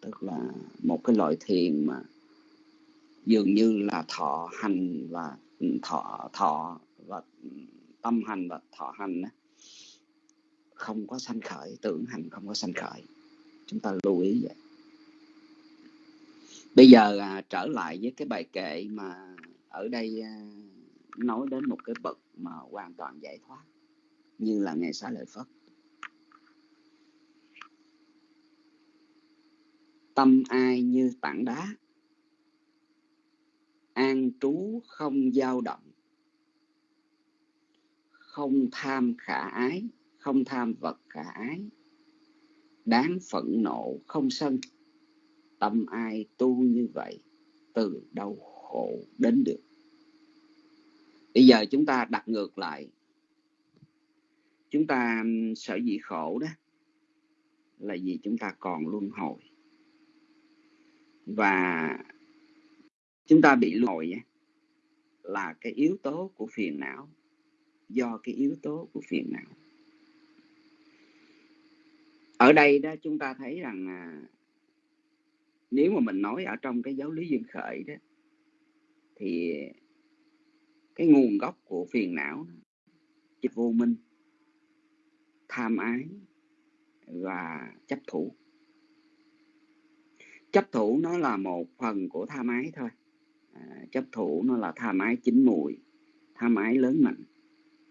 tức là một cái loại thiền mà dường như là thọ hành và thọ thọ và tâm hành và thọ hành không có sanh khởi tưởng hành không có sanh khởi. Chúng ta lưu ý vậy. Bây giờ à, trở lại với cái bài kệ mà ở đây à, nói đến một cái bậc mà hoàn toàn giải thoát như là ngày xá lợi phất tâm ai như tảng đá, an trú không dao động, không tham khả ái, không tham vật khả ái, đáng phẫn nộ không sân. Tâm ai tu như vậy, từ đâu khổ đến được. Bây giờ chúng ta đặt ngược lại chúng ta sợ gì khổ đó là vì chúng ta còn luân hồi. Và chúng ta bị luân hồi là cái yếu tố của phiền não do cái yếu tố của phiền não. Ở đây đó chúng ta thấy rằng à, nếu mà mình nói ở trong cái giáo lý duyên khởi đó thì cái nguồn gốc của phiền não chỉ vô minh tham ái và chấp thủ. Chấp thủ nó là một phần của tham ái thôi. À, chấp thủ nó là tham ái chín mùi tham ái lớn mạnh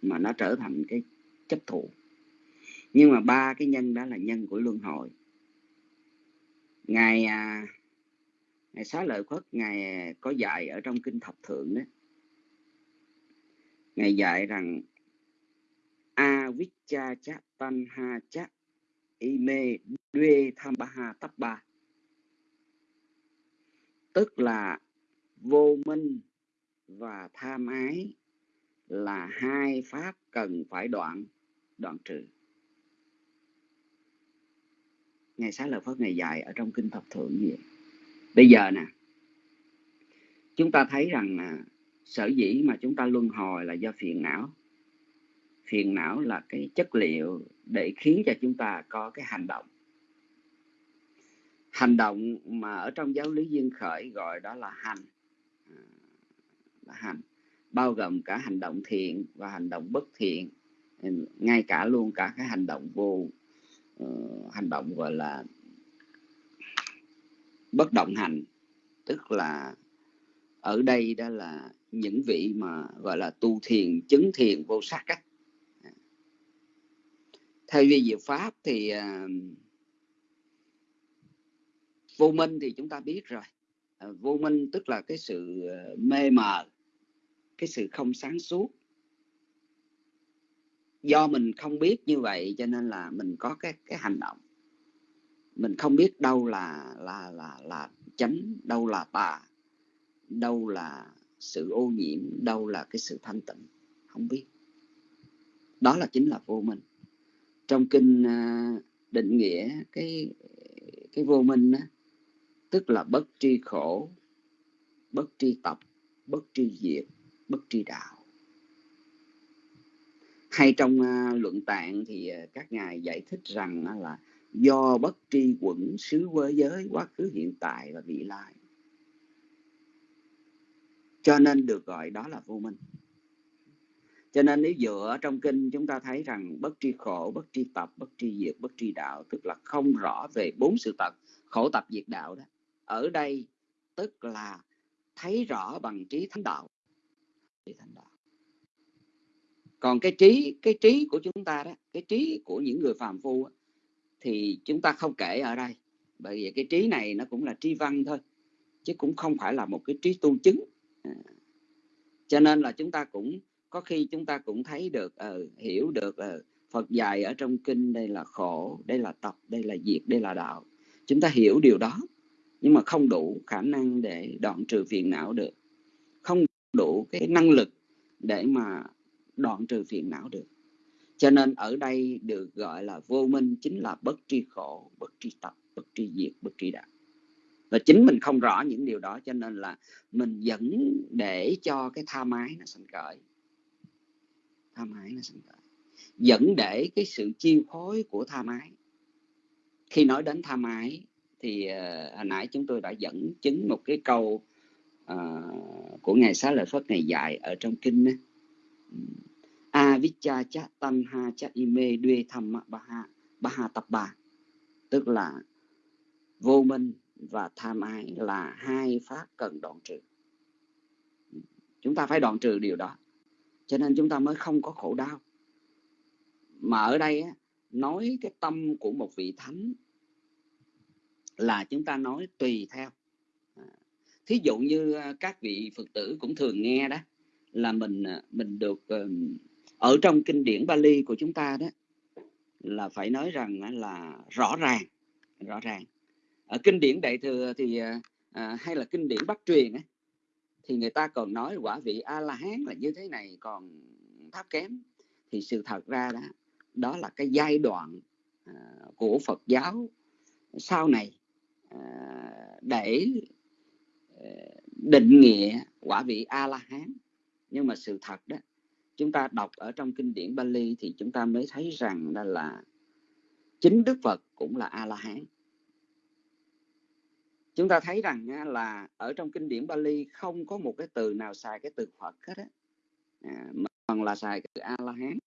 mà nó trở thành cái chấp thủ. Nhưng mà ba cái nhân đó là nhân của luân hồi. Ngài à, ngài xá lợi phất ngài có dạy ở trong kinh thập thượng đó. Ngài dạy rằng avicca cha tan ha cha ime duê tham ba ha tắp ba tức là vô minh và tham ái là hai pháp cần phải đoạn đoạn trừ. Ngày sáng lợi phất ngày dạy ở trong kinh thập thượng gì? vậy bây giờ nè, chúng ta thấy rằng sở dĩ mà chúng ta luân hồi là do phiền não phiền não là cái chất liệu để khiến cho chúng ta có cái hành động. Hành động mà ở trong giáo lý duyên khởi gọi đó là hành. À, là hành. Bao gồm cả hành động thiện và hành động bất thiện. Ngay cả luôn cả cái hành động vô uh, hành động gọi là bất động hành. Tức là ở đây đó là những vị mà gọi là tu thiền chứng thiền vô sắc á thay vì diệu pháp thì uh, vô minh thì chúng ta biết rồi. Uh, vô minh tức là cái sự uh, mê mờ cái sự không sáng suốt. Do mình không biết như vậy cho nên là mình có cái cái hành động. Mình không biết đâu là là là là chánh đâu là tà đâu là sự ô nhiễm đâu là cái sự thanh tịnh. Không biết. Đó là chính là vô minh trong kinh à, định nghĩa cái cái vô minh đó, tức là bất tri khổ bất tri tập bất tri diệt bất tri đạo. Hay trong à, luận tạng thì à, các ngài giải thích rằng là do bất tri quẩn xứ quê giới quá khứ hiện tại và vị lai. Cho nên được gọi đó là vô minh cho nên nếu dựa trong kinh chúng ta thấy rằng bất tri khổ bất tri tập bất tri diệt bất tri đạo tức là không rõ về bốn sự tật khổ tập diệt đạo đó ở đây tức là thấy rõ bằng trí thánh đạo. Trí thánh đạo. Còn cái trí cái trí của chúng ta đó cái trí của những người phàm phu đó, thì chúng ta không kể ở đây. Bởi vì cái trí này nó cũng là tri văn thôi chứ cũng không phải là một cái trí tu chứng. À. cho nên là chúng ta cũng có khi chúng ta cũng thấy được ừ, hiểu được ừ, Phật dạy ở trong kinh đây là khổ đây là tập đây là diệt đây là đạo. Chúng ta hiểu điều đó nhưng mà không đủ khả năng để đoạn trừ phiền não được. Không đủ cái năng lực để mà đoạn trừ phiền não được. Cho nên ở đây được gọi là vô minh chính là bất tri khổ bất tri tập bất tri diệt bất tri đạo. Và chính mình không rõ những điều đó cho nên là mình vẫn để cho cái tha mái nó sanh khởi tha mái nó sanh khởi dẫn để cái sự chi phối của tha mái. Khi nói đến tha mái thì uh, hồi nãy chúng tôi đã dẫn chứng một cái câu uh, của ngài xá lợi phất ngày dạy ở trong kinh đó avicca cha tan ha cha ime duê tham ba ha ba ha tập ba tức là vô minh và tham ái là hai pháp cần đoạn trừ. Chúng ta phải đoạn trừ điều đó cho nên chúng ta mới không có khổ đau. Mà ở đây á, nói cái tâm của một vị thánh là chúng ta nói tùy theo. À, thí dụ như à, các vị phật tử cũng thường nghe đó là mình à, mình được ờ, ở trong kinh điển Bali của chúng ta đó là phải nói rằng là rõ ràng rõ ràng. Ở kinh điển đại thừa thì à, hay là kinh điển bắc truyền ấy, thì người ta còn nói quả vị a la hán là như thế này còn thấp kém. Thì sự thật ra đó đó là cái giai đoạn à, của Phật giáo sau này à, để à, định nghĩa quả vị a la hán nhưng mà sự thật đó chúng ta đọc ở trong kinh điển Bali thì chúng ta mới thấy rằng đó là chính Đức Phật cũng là a la hán chúng ta thấy rằng là ở trong kinh điển Bali không có một cái từ nào xài cái từ Phật hết á. À, mà còn là xài cái từ a la hán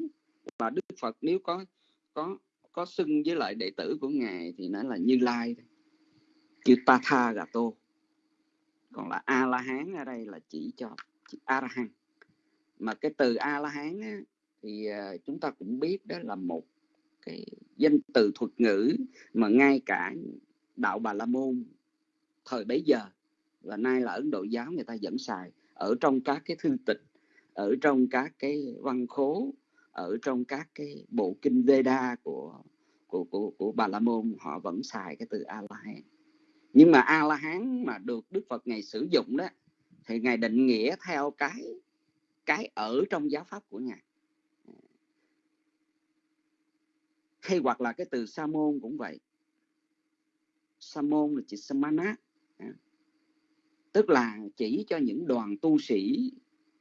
và Đức Phật nếu có có có xưng với lại đệ tử của ngài thì nó là Như Lai kêu Tatha Gato còn là a la hán ở đây là chỉ cho a la hán mà cái từ a la hán á, thì à, chúng ta cũng biết đó là một cái danh từ thuật ngữ mà ngay cả đạo bà la môn thời bấy giờ. Và nay là ấn độ giáo người ta vẫn xài ở trong các cái thư tịch, ở trong các cái văn khố, ở trong các cái bộ kinh Veda của của của của Bà La Môn, họ vẫn xài cái từ A La Hán nhưng mà A La Hán mà được Đức Phật ngày sử dụng đó, thì ngài định nghĩa theo cái cái ở trong giáo pháp của ngài. Hay hoặc là cái từ sa môn cũng vậy. Sa môn là chỉ samana tức là chỉ cho những đoàn tu sĩ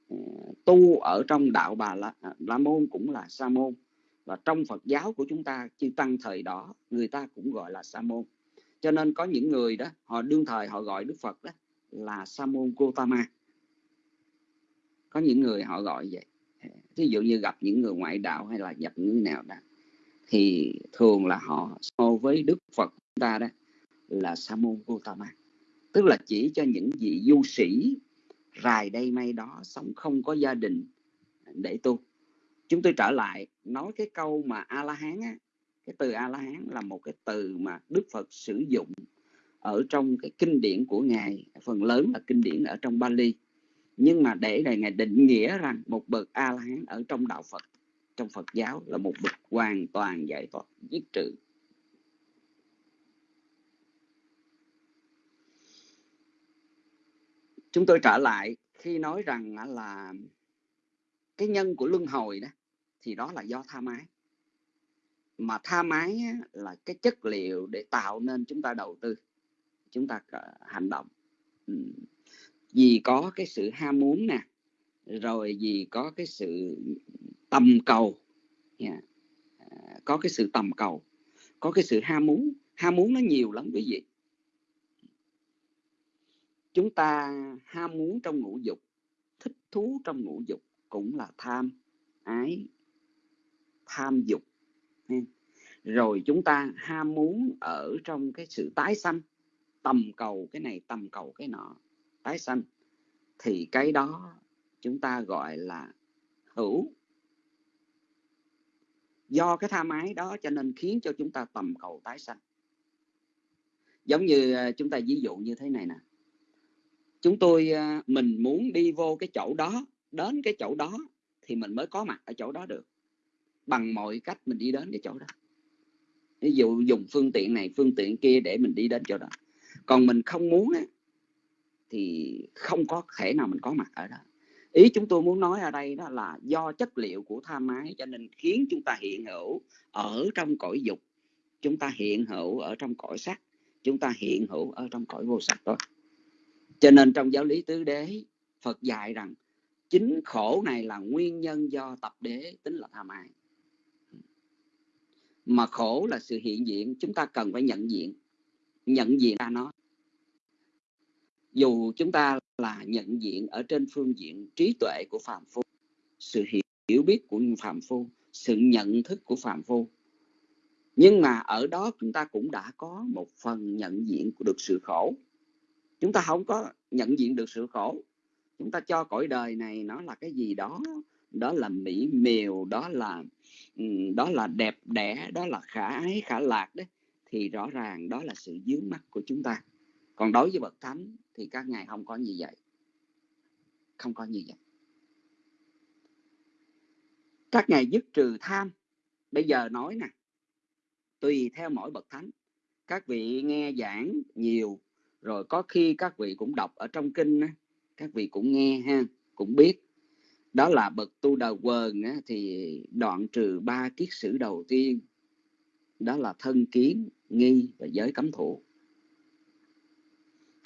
ờ, tu ở trong đạo bà la, à, la môn cũng là sa môn. Và trong phật giáo của chúng ta chư tăng thời đó người ta cũng gọi là sa môn. Cho nên có những người đó họ đương thời họ gọi đức phật đó là sa môn gotama. Có những người họ gọi vậy. Ờ, Ví dụ như gặp những người ngoại đạo hay là gặp những nào đó thì thường là họ so với đức phật chúng ta đó là sa môn gotama tức là chỉ cho những vị du sĩ rài đây may đó sống không có gia đình để tu. Chúng tôi trở lại nói cái câu mà a la hán á. Cái từ a la hán là một cái từ mà đức phật sử dụng ở trong cái kinh điển của ngài. Phần lớn là kinh điển ở trong bali. Nhưng mà để này ngài định nghĩa rằng một bậc a la hán ở trong đạo phật, trong phật giáo là một bậc hoàn toàn giải thoát, giết trừ. Chúng tôi trở lại khi nói rằng là cái nhân của luân hồi đó, thì đó là do tha mái. Mà tha mái là cái chất liệu để tạo nên chúng ta đầu tư, chúng ta ờ, hành động. Vì có cái sự ham muốn nè, rồi vì có cái sự tầm cầu, yeah. Ờ, có cái sự tầm cầu, có cái sự ham muốn. Ham muốn nó nhiều lắm quý vị chúng ta ham muốn trong ngũ dục, thích thú trong ngũ dục cũng là tham ái, tham dục. Rồi chúng ta ham muốn ở trong cái sự tái sanh, tầm cầu cái này, tầm cầu cái nọ, tái sanh, thì cái đó chúng ta gọi là hữu. Do cái tham ái đó cho nên khiến cho chúng ta tầm cầu tái sanh. Giống như à, chúng ta ví dụ như thế này nè chúng tôi à, mình muốn đi vô cái chỗ đó đến cái chỗ đó thì mình mới có mặt ở chỗ đó được. Bằng mọi cách mình đi đến cái chỗ đó. Ví dụ dùng phương tiện này phương tiện kia để mình đi đến chỗ đó. Còn mình không muốn á, thì không có thể nào mình có mặt ở đó. Ý chúng tôi muốn nói ở đây đó là do chất liệu của tham ái cho nên khiến chúng ta hiện hữu ở trong cõi dục. Chúng ta hiện hữu ở trong cõi sắc. Chúng ta hiện hữu ở trong cõi vô sắc thôi cho nên trong giáo lý tứ đế, phật dạy rằng chính khổ này là nguyên nhân do tập đế tính là tham ái mà khổ là sự hiện diện, chúng ta cần phải nhận diện nhận diện ra nó. Dù chúng ta là nhận diện ở trên phương diện trí tuệ của phạm phu, sự hiểu biết của phạm phu, sự nhận thức của phạm phu, nhưng mà ở đó chúng ta cũng đã có một phần nhận diện của được sự khổ chúng ta không có nhận diện được sự khổ. Chúng ta cho cõi đời này nó là cái gì đó đó là mỹ miều, đó là đó là đẹp đẽ, đó là khả ái, khả lạc đấy, thì rõ ràng đó là sự dướng mắt của chúng ta. Còn đối với bậc thánh thì các ngài không có như vậy. Không có như vậy. Các ngài dứt trừ tham. Bây giờ nói nè, tùy theo mỗi bậc thánh, các vị nghe giảng nhiều rồi có khi các vị cũng đọc ở trong kinh các vị cũng nghe ha cũng biết. Đó là bậc tu đầu quần thì đoạn trừ ba kiết sử đầu tiên. Đó là thân kiến nghi và giới cấm thủ.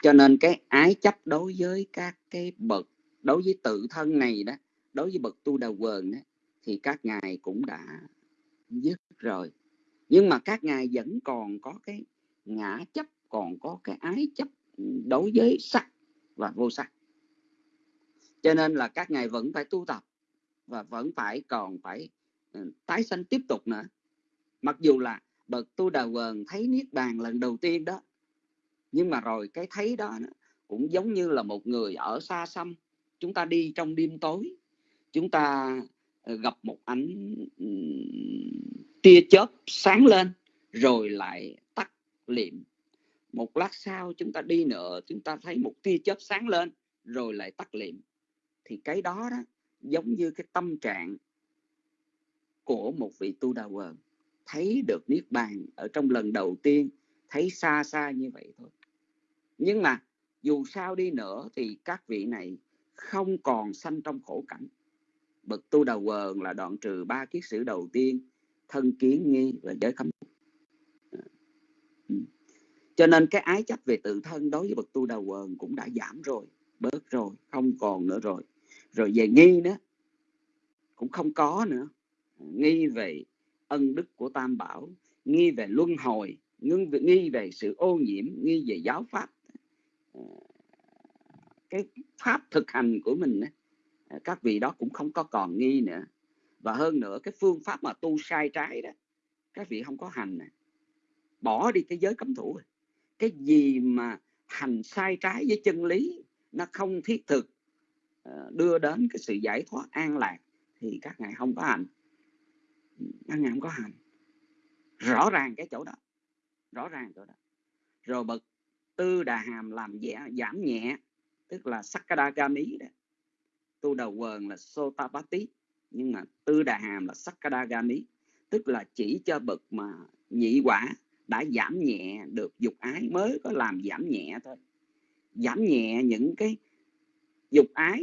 Cho nên cái ái chấp đối với các cái bậc đối với tự thân này đó đối với bậc tu đầu quần đó, thì các ngài cũng đã dứt rồi. Nhưng mà các ngài vẫn còn có cái ngã chấp còn có cái ái chấp đối với sắc và vô sắc. Cho nên là các ngài vẫn phải tu tập và vẫn phải còn phải ừ, tái sanh tiếp tục nữa. Mặc dù là bậc tu đà quần thấy niết bàn lần đầu tiên đó, nhưng mà rồi cái thấy đó cũng giống như là một người ở xa xăm. Chúng ta đi trong đêm tối, chúng ta ờ, gặp một ánh ừ, tia chớp sáng lên, rồi lại tắt liệm một lát sau chúng ta đi nữa, chúng ta thấy một tia chớp sáng lên, rồi lại tắt liệm thì cái đó đó, giống như cái tâm trạng của một vị tu đà quần thấy được niết bàn ở trong lần đầu tiên, thấy xa xa như vậy thôi. Nhưng mà dù sao đi nữa thì các vị này không còn sanh trong khổ cảnh. Bậc tu đà quần là đoạn trừ ba kiết sử đầu tiên, thân kiến nghi và giới khâm cho nên cái ái chấp về tự thân đối với bậc tu đầu quần cũng đã giảm rồi, bớt rồi, không còn nữa rồi. Rồi về nghi nữa cũng không có nữa. Nghi về ân đức của tam bảo, nghi về luân hồi nghi về sự ô nhiễm, nghi về giáo pháp. Ờ, cái pháp thực hành của mình ờ, các vị đó cũng không có còn nghi nữa. Và hơn nữa, cái phương pháp mà tu sai trái đó, các vị không có hành à. bỏ đi cái giới cấm thủ rồi cái gì mà hành sai trái với chân lý nó không thiết thực ờ, đưa đến cái sự giải thoát an lạc thì các ngài không có hành. Các ngài không có hành. Rõ ràng cái chỗ đó rõ ràng chỗ đó. Rồi bậc tư đà hàm làm dẻ, giảm nhẹ tức là sakadagami đó. Tu đầu quần là sotapati nhưng mà tư đà hàm là sakadagami tức là chỉ cho bậc mà nhị quả đã giảm nhẹ được dục ái mới có làm giảm nhẹ thôi. Giảm nhẹ những cái dục ái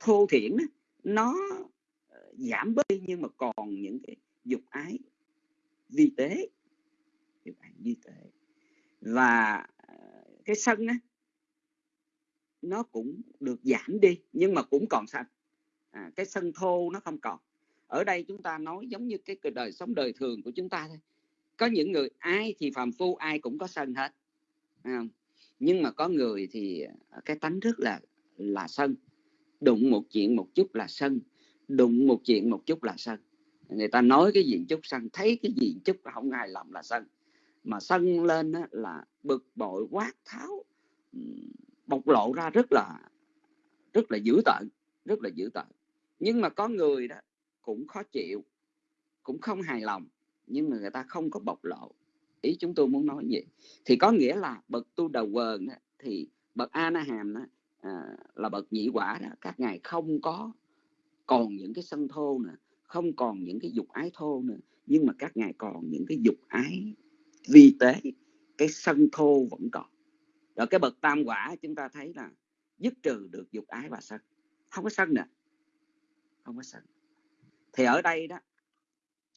thô thiển đó, nó ờ, giảm bớt đi nhưng mà còn những cái dục ái vi tế. Dục ái vi tế. Và ờ, cái sân á nó cũng được giảm đi nhưng mà cũng còn sân. À, cái sân thô nó không còn. Ở đây chúng ta nói giống như cái đời sống đời thường của chúng ta thôi có những người ai thì phàm phu ai cũng có sân hết không? nhưng mà có người thì ờ, cái tánh rất là là sân. Đụng một chuyện một chút là sân đụng một chuyện một chút là sân. Người ta nói cái gì chút sân thấy cái gì chút không hài lòng là sân. Mà sân lên á, là bực bội quát tháo bộc lộ ra rất là rất là dữ tợn rất là dữ tợn. Nhưng mà có người đó cũng khó chịu cũng không hài lòng nhưng mà người ta không có bộc lộ. Ý chúng tôi muốn nói gì thì có nghĩa là bậc tu đầu quần thì bậc a na hàm đó, à, là bậc nhị quả đó. Các ngài không có còn những cái sân thô nữa không còn những cái dục ái thô nữa nhưng mà các ngài còn những cái dục ái vi tế cái sân thô vẫn còn. Rồi cái bậc tam quả chúng ta thấy là dứt trừ được dục ái và sân. Không có sân nè. Không có sân. Thì ở đây đó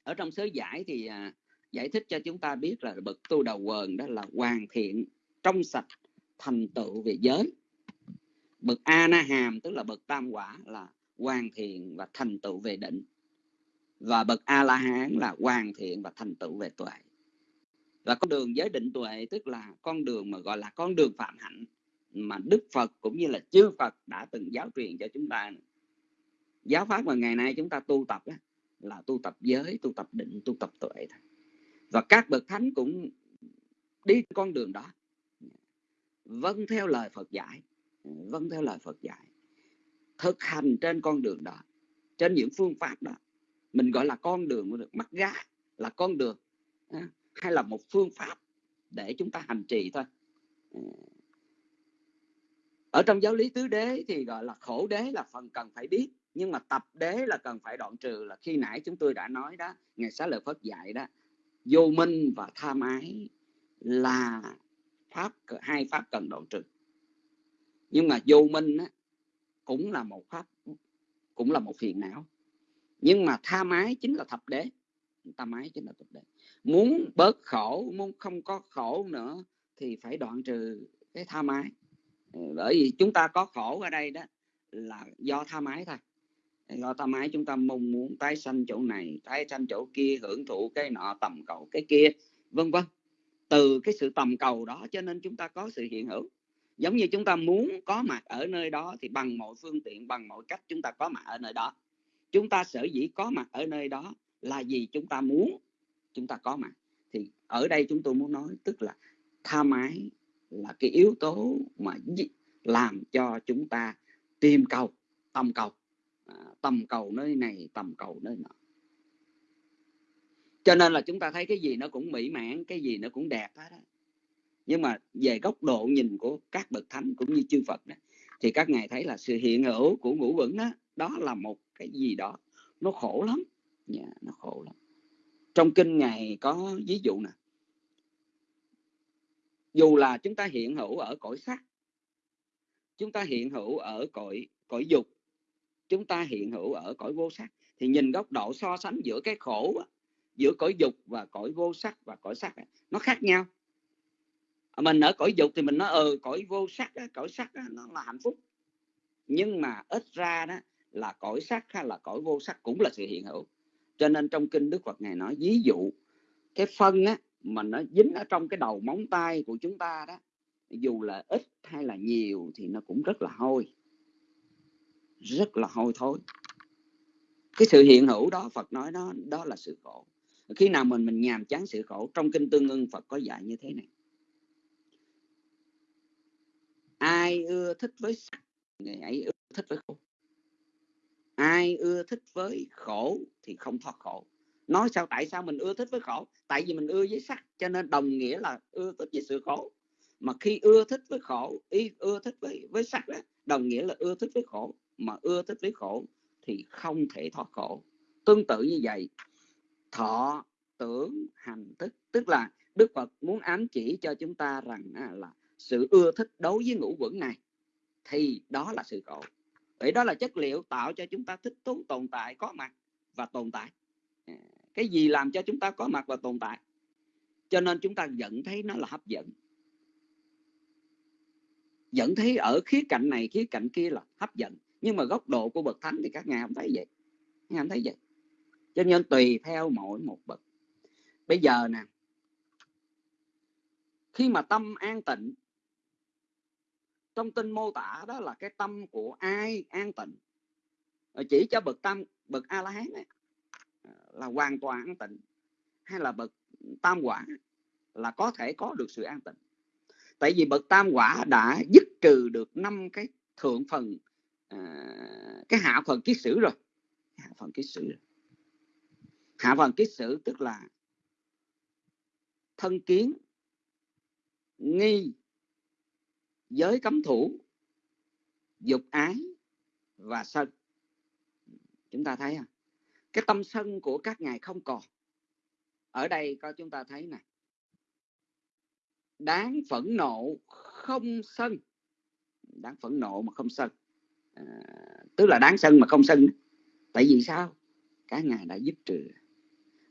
ở trong sớ giải thì à, giải thích cho chúng ta biết là bậc tu đầu quần đó là hoàn thiện trong sạch thành tựu về giới. Bậc a na hàm tức là bậc tam quả là hoàn thiện và thành tựu về định. Và bậc a la hán là hoàn thiện và thành tựu về tuệ. Và con đường giới định tuệ tức là con đường mà gọi là con đường phạm hạnh mà đức phật cũng như là chư phật đã từng giáo truyền cho chúng ta. Giáo pháp mà ngày nay chúng ta tu tập đó, là tu tập giới, tu tập định, tu tập tuệ thôi. Và các bậc thánh cũng đi con đường đó. Vâng theo lời phật dạy vâng theo lời phật dạy. Thực hành trên con đường đó, trên những phương pháp đó, mình gọi là con đường mắt gá, là con đường hay là một phương pháp để chúng ta hành trì thôi. Ở trong giáo lý tứ đế thì gọi là khổ đế là phần cần phải biết nhưng mà tập đế là cần phải đoạn trừ là khi nãy chúng tôi đã nói đó ngày xá lợi phất dạy đó vô minh và tham ái là pháp hai pháp cần đoạn trừ. Nhưng mà vô minh á, cũng là một pháp cũng là một phiền não. Nhưng mà tham ái chính là thập đế. Tham ái chính là thập đế. Muốn bớt khổ muốn không có khổ nữa thì phải đoạn trừ cái tham ái bởi vì chúng ta có khổ ở đây đó là do tham ái thôi do tham ái chúng ta mong muốn tái sanh chỗ này, tái sanh chỗ kia, hưởng thụ cái nọ tầm cầu cái kia, vân vân. Từ cái sự tầm cầu đó cho nên chúng ta có sự hiện hữu. Giống như chúng ta muốn có mặt ở nơi đó thì bằng mọi phương tiện, bằng mọi cách chúng ta có mặt ở nơi đó. Chúng ta sở dĩ có mặt ở nơi đó là gì chúng ta muốn chúng ta có mặt. Thì ở đây chúng tôi muốn nói tức là tham ái là cái yếu tố mà làm cho chúng ta tìm cầu, tầm cầu. À, tầm cầu nơi này tầm cầu nơi nọ. Cho nên là chúng ta thấy cái gì nó cũng mỹ mãn cái gì nó cũng đẹp hết đó. nhưng mà về góc độ nhìn của các bậc thánh cũng như chư Phật đó, thì các ngài thấy là sự hiện hữu của ngũ vững đó đó là một cái gì đó nó khổ lắm. Yeah, nó khổ lắm. Trong kinh ngài có ví dụ nè. Dù là chúng ta hiện hữu ở cõi sắc chúng ta hiện hữu ở cõi cõi dục chúng ta hiện hữu ở cõi vô sắc. Thì nhìn góc độ so sánh giữa cái khổ giữa cõi dục và cõi vô sắc và cõi sắc nó khác nhau. À, mình ở cõi dục thì mình nói ờ cõi vô sắc cõi sắc nó là hạnh phúc. Nhưng mà ít ra đó là cõi sắc hay là cõi vô sắc cũng là sự hiện hữu. Cho nên trong kinh đức phật ngài nói, ví dụ cái phân á, mà nó dính ở trong cái đầu móng tay của chúng ta đó, dù là ít hay là nhiều thì nó cũng rất là hôi rất là hôi thối. Cái sự hiện hữu đó Phật nói đó đó là sự khổ. Khi nào mình mình nhàm chán sự khổ trong kinh tương ưng Phật có dạy như thế này. Ai ưa thích với sắc người ấy ưa thích với khổ. Ai ưa thích với khổ thì không thoát khổ. Nói sao tại sao mình ưa thích với khổ? Tại vì mình ưa với sắc cho nên đồng nghĩa là ưa thích với sự khổ. Mà khi ưa thích với khổ ý ưa thích với với sắc đó, đồng nghĩa là ưa thích với khổ mà ưa thích với khổ thì không thể thoát khổ. Tương tự như vậy, thọ tưởng hành thức, tức là đức phật muốn ám chỉ cho chúng ta rằng à, là sự ưa thích đối với ngũ quẩn này, thì đó là sự khổ. Vậy đó là chất liệu tạo cho chúng ta thích thú tồn tại, có mặt và tồn tại. À, cái gì làm cho chúng ta có mặt và tồn tại? Cho nên chúng ta vẫn thấy nó là hấp dẫn. Vẫn thấy ở khía cạnh này, khía cạnh kia là hấp dẫn nhưng mà góc độ của bậc thánh thì các ngài không thấy vậy. Các ngài không thấy vậy. Cho nên tùy theo mỗi một bậc. Bây giờ nè, khi mà tâm an tịnh, trong tin mô tả đó là cái tâm của ai an tịnh? Chỉ cho bậc tâm, bậc a la hán ấy, là hoàn toàn an tịnh. Hay là bậc tam quả là có thể có được sự an tịnh. Tại vì bậc tam quả đã dứt trừ được năm cái thượng phần à, cái hạ phần kiết sử rồi. Hạ phần kiết sử. Rồi. hạ phần kiết sử tức là thân kiến nghi giới cấm thủ dục ái và sân. Chúng ta thấy à cái tâm sân của các ngài không còn. Ở đây có chúng ta thấy nè. Đáng phẫn nộ không sân. Đáng phẫn nộ mà không sân. Ờ, tức là đáng sân mà không sân. Tại vì sao? Cái ngài đã giúp trừ.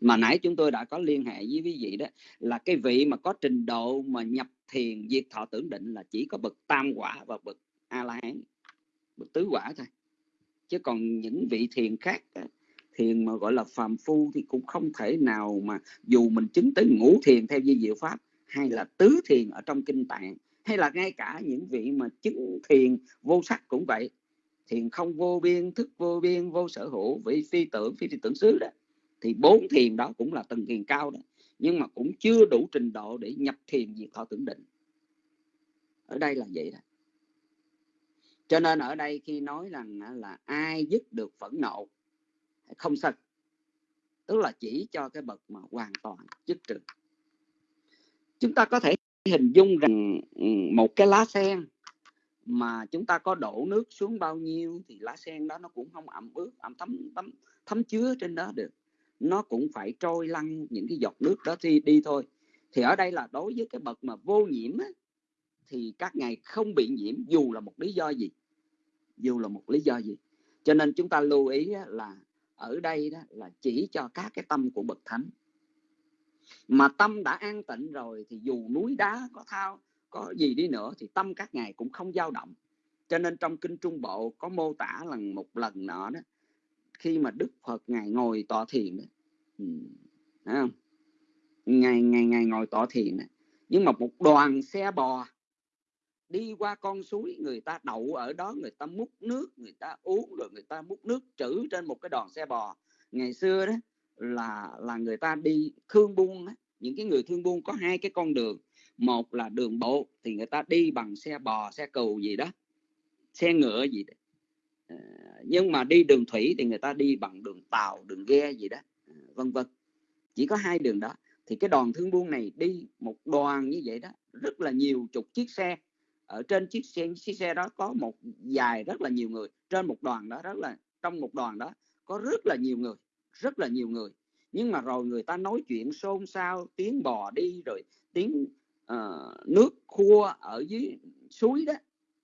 Mà nãy chúng tôi đã có liên hệ với quý vị đó, là cái vị mà có trình độ mà nhập thiền, diệt thọ tưởng định là chỉ có bậc tam quả và bậc a la hán bậc tứ quả thôi. Chứ còn những vị thiền khác thiền mà gọi là phàm phu thì cũng không thể nào mà dù mình chứng tới ngũ thiền theo di diệu pháp, hay là tứ thiền ở trong kinh tạng, hay là ngay cả những vị mà chứng thiền vô sắc cũng vậy thiền không vô biên thức vô biên vô sở hữu vị phi tưởng phi, phi tưởng xứ đó thì bốn thiền đó cũng là tầng thiền cao đó nhưng mà cũng chưa đủ trình độ để nhập thiền diệt thọ tưởng định. Ở đây là vậy đó. Cho nên ở đây khi nói rằng là ai dứt được phẫn nộ không sân tức là chỉ cho cái bậc mà hoàn toàn dứt trừ chúng ta có thể hình dung rằng ừ, một cái lá sen mà chúng ta có đổ nước xuống bao nhiêu thì lá sen đó nó cũng không ẩm ướt ẩm thấm thấm thấm chứa trên đó được. Nó cũng phải trôi lăn những cái giọt nước đó đi đi thôi. Thì ở đây là đối với cái bậc mà vô nhiễm á, thì các ngài không bị nhiễm dù là một lý do gì. Dù là một lý do gì. Cho nên chúng ta lưu ý là ở đây đó là chỉ cho các cái tâm của bậc thánh. Mà tâm đã an tịnh rồi thì dù núi đá có thao có gì đi nữa thì tâm các ngài cũng không dao động cho nên trong kinh trung bộ có mô tả lần một lần nọ đó, khi mà đức phật ngài ngồi tọa thiền đó ừ. không ngày ngày ngày ngồi tọa thiền đó. nhưng mà một đoàn xe bò đi qua con suối, người ta đậu ở đó, người ta múc nước, người ta uống, rồi người ta múc nước trữ trên một cái đoàn xe bò ngày xưa đó là là người ta đi thương buôn đó. những cái người thương buôn có hai cái con đường một là đường bộ, thì người ta đi bằng xe bò, xe cừu gì đó, xe ngựa gì đó. Ờ, nhưng mà đi đường thủy thì người ta đi bằng đường tàu, đường ghe gì đó ờ, vân vân. Chỉ có hai đường đó. Thì cái đoàn thương buôn này đi một đoàn như vậy đó, rất là nhiều chục chiếc xe. Ở trên chiếc xe chiếc xe đó có một dài rất là nhiều người. Trên một đoàn đó, rất là, trong một đoàn đó, có rất là nhiều người, rất là nhiều người. Nhưng mà rồi người ta nói chuyện xôn xao, tiếng bò đi, rồi tiếng uh, nước khua ở dưới suối đó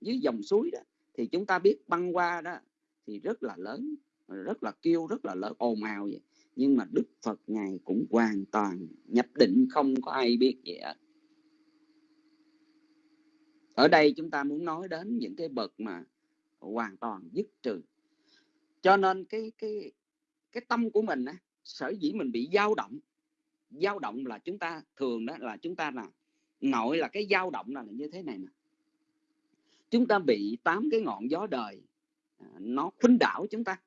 dưới dòng suối đó thì chúng ta biết băng qua đó thì rất là lớn rất là kêu rất là lớn ồn ào vậy. Nhưng mà đức phật ngài cũng hoàn toàn nhập định không có ai biết gì hết. Ở đây chúng ta muốn nói đến những cái bậc mà hoàn toàn dứt trừ. Cho nên cái cái cái tâm của mình á sở dĩ mình bị dao động dao động là chúng ta thường đó là chúng ta là nội là cái dao động là như thế này nè chúng ta bị tám cái ngọn gió đời à, nó khuynh đảo chúng ta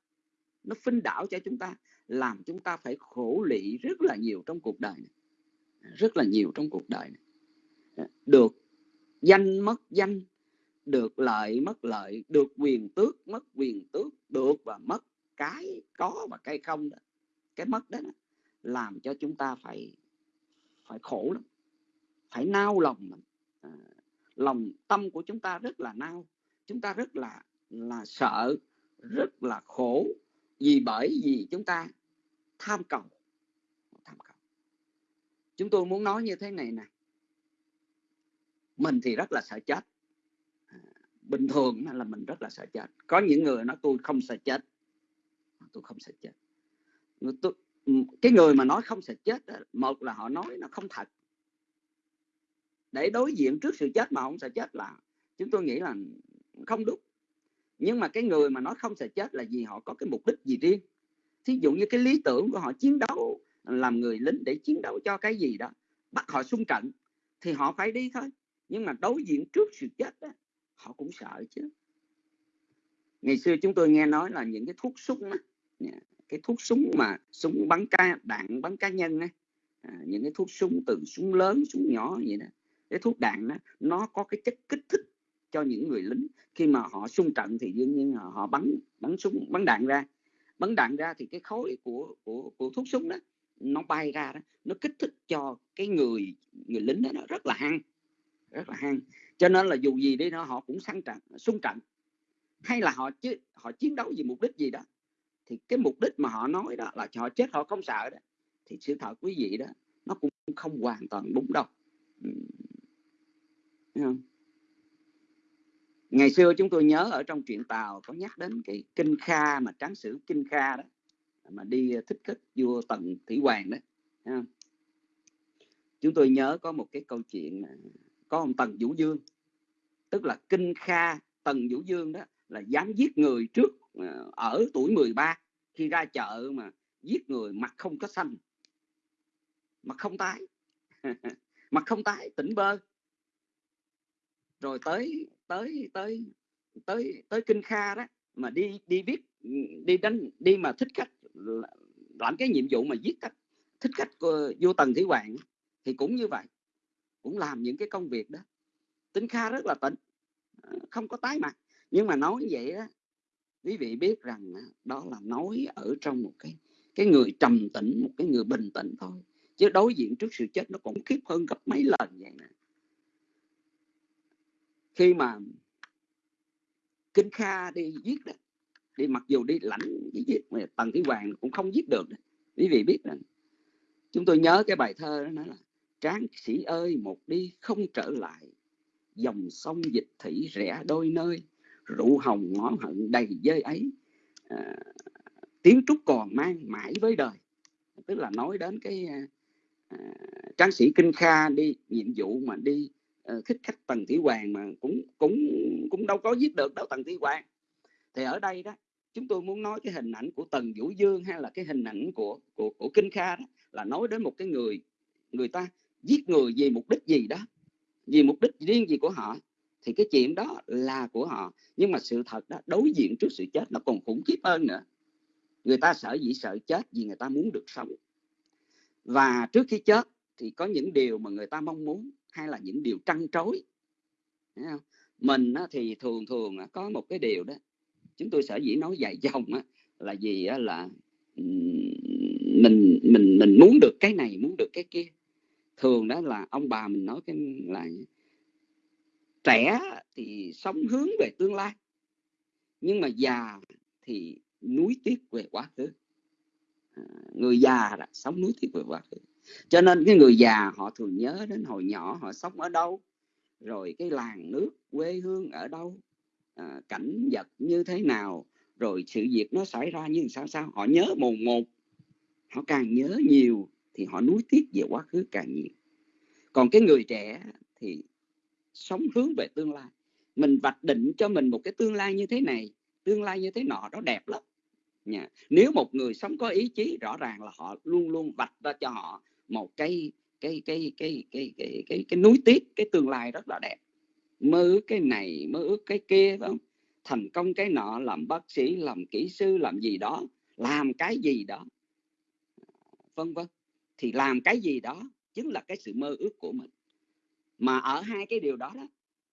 nó khuynh đảo cho chúng ta làm chúng ta phải khổ lị rất là nhiều trong cuộc đời này. rất là nhiều trong cuộc đời này. À, được danh mất danh được lợi mất lợi được quyền tước mất quyền tước được và mất cái có và cái không đó cái mất đó, đó làm cho chúng ta phải phải khổ lắm phải nao lòng à, lòng tâm của chúng ta rất là nao chúng ta rất là là sợ rất là khổ vì bởi vì chúng ta tham cầu. Tham cầu. Chúng tôi muốn nói như thế này nè. Mình thì rất là sợ chết. À, bình thường là mình rất là sợ chết. Có những người nói tôi không sợ chết. Tôi không sợ chết. Tôi, cái người mà nói không sợ chết một là họ nói nó không thật để đối diện trước sự chết mà không sợ chết là chúng tôi nghĩ là không đúng. Nhưng mà cái người mà nói không sợ chết là vì họ có cái mục đích gì riêng. Thí dụ như cái lý tưởng của họ chiến đấu làm người lính để chiến đấu cho cái gì đó bắt họ xung trận thì họ phải đi thôi. Nhưng mà đối diện trước sự chết đó, họ cũng sợ chứ. Ngày xưa chúng tôi nghe nói là những cái thuốc súng đó, cái thuốc súng mà súng bắn ca đạn bắn cá nhân ấy, à, những cái thuốc súng từ súng lớn súng nhỏ vậy đó cái thuốc đạn đó, nó có cái chất kích thích cho những người lính. Khi mà họ xung trận thì đương nhiên họ, họ bắn bắn súng bắn đạn ra. Bắn đạn ra thì cái khối của của của thuốc súng đó nó bay ra đó nó kích thích cho cái người người lính đó nó rất là hăng rất là hăng. Cho nên là dù gì đi nó họ cũng sẵn trận xung trận. Hay là họ chứ họ chiến đấu vì mục đích gì đó thì cái mục đích mà họ nói đó là họ chết họ không sợ đó thì sự thật quý vị đó nó cũng không hoàn toàn đúng đâu không? ngày xưa chúng tôi nhớ ở trong truyện tàu có nhắc đến cái kinh kha mà tráng sử kinh kha đó, mà đi à, thích khách vua tần thủy hoàng đó không? chúng tôi nhớ có một cái câu chuyện có ông tần vũ dương, tức là kinh kha tần vũ dương đó là dám giết người trước à, ở tuổi 13 khi ra chợ mà giết người mặt không có xanh, mặt không tái, mặt không tái, tỉnh bơ rồi tới tới tới tới tới kinh kha đó, mà đi đi viết, đi đánh, đi mà thích khách làm cái nhiệm vụ mà giết khách, thích khách của vô tần thủy hoàng thì cũng như vậy, cũng làm những cái công việc đó. Tính kha rất là tỉnh ờ, không có tái mặt. Nhưng mà nói vậy đó quý vị biết rằng đó là nói ở trong một cái cái người trầm tĩnh, một cái người bình tĩnh thôi. Chứ đối diện trước sự chết nó cũng khiếp hơn gấp mấy lần vậy nè khi mà kinh kha đi giết đó đi mặc dù đi lãnh giết mà tần thủy hoàng cũng không giết được quý vị biết rằng chúng tôi nhớ cái bài thơ đó nói là tráng sĩ ơi một đi không trở lại dòng sông dịch thủy rẽ đôi nơi rượu hồng ngõ hận đầy dơi ấy. À, tiếng trúc còn mang mãi với đời. Tức là nói đến cái à, à tráng sĩ kinh kha đi nhiệm vụ mà đi Ờ, khích khách tần thủy hoàng mà cũng cũng cũng đâu có giết được đâu tần thủy hoàng. Thì ở đây đó, chúng tôi muốn nói cái hình ảnh của tần vũ dương hay là cái hình ảnh của của của kinh kha đó là nói đến một cái người người ta giết người vì mục đích gì đó, vì mục đích riêng gì của họ. Thì cái chuyện đó là của họ. Nhưng mà sự thật đó, đối diện trước sự chết nó còn khủng khiếp hơn nữa. Người ta sợ gì sợ chết vì người ta muốn được sống. Và trước khi chết thì có những điều mà người ta mong muốn hay là những điều trăn trối. Mình thì thường thường có một cái điều đó chúng tôi sở dĩ nói dài dòng là gì là mình mình mình muốn được cái này muốn được cái kia. Thường đó là ông bà mình nói cái là trẻ thì sống hướng về tương lai nhưng mà già thì núi tiếc về quá khứ. À, người già là sống núi tiếc về quá khứ cho nên cái người già họ thường nhớ đến hồi nhỏ họ sống ở đâu rồi cái làng nước quê hương ở đâu à, cảnh vật như thế nào rồi sự việc nó xảy ra như sao sao họ nhớ mồn một. Họ càng nhớ nhiều thì họ nuối tiếc về quá khứ càng nhiều. Còn cái người trẻ thì sống hướng về tương lai. Mình vạch định cho mình một cái tương lai như thế này tương lai như thế nọ đó đẹp lắm. Nha. Nếu một người sống có ý chí rõ ràng là họ luôn luôn vạch ra cho họ một cái cái cái cái cái cái cái, cái núi tiếc cái tương lai rất là đẹp. Mơ ước cái này mơ ước cái kia phải không? Thành công cái nọ làm bác sĩ làm kỹ sư làm gì đó làm cái gì đó. Vân vân. Thì làm cái gì đó chính là cái sự mơ ước của mình. Mà ở hai cái điều đó đó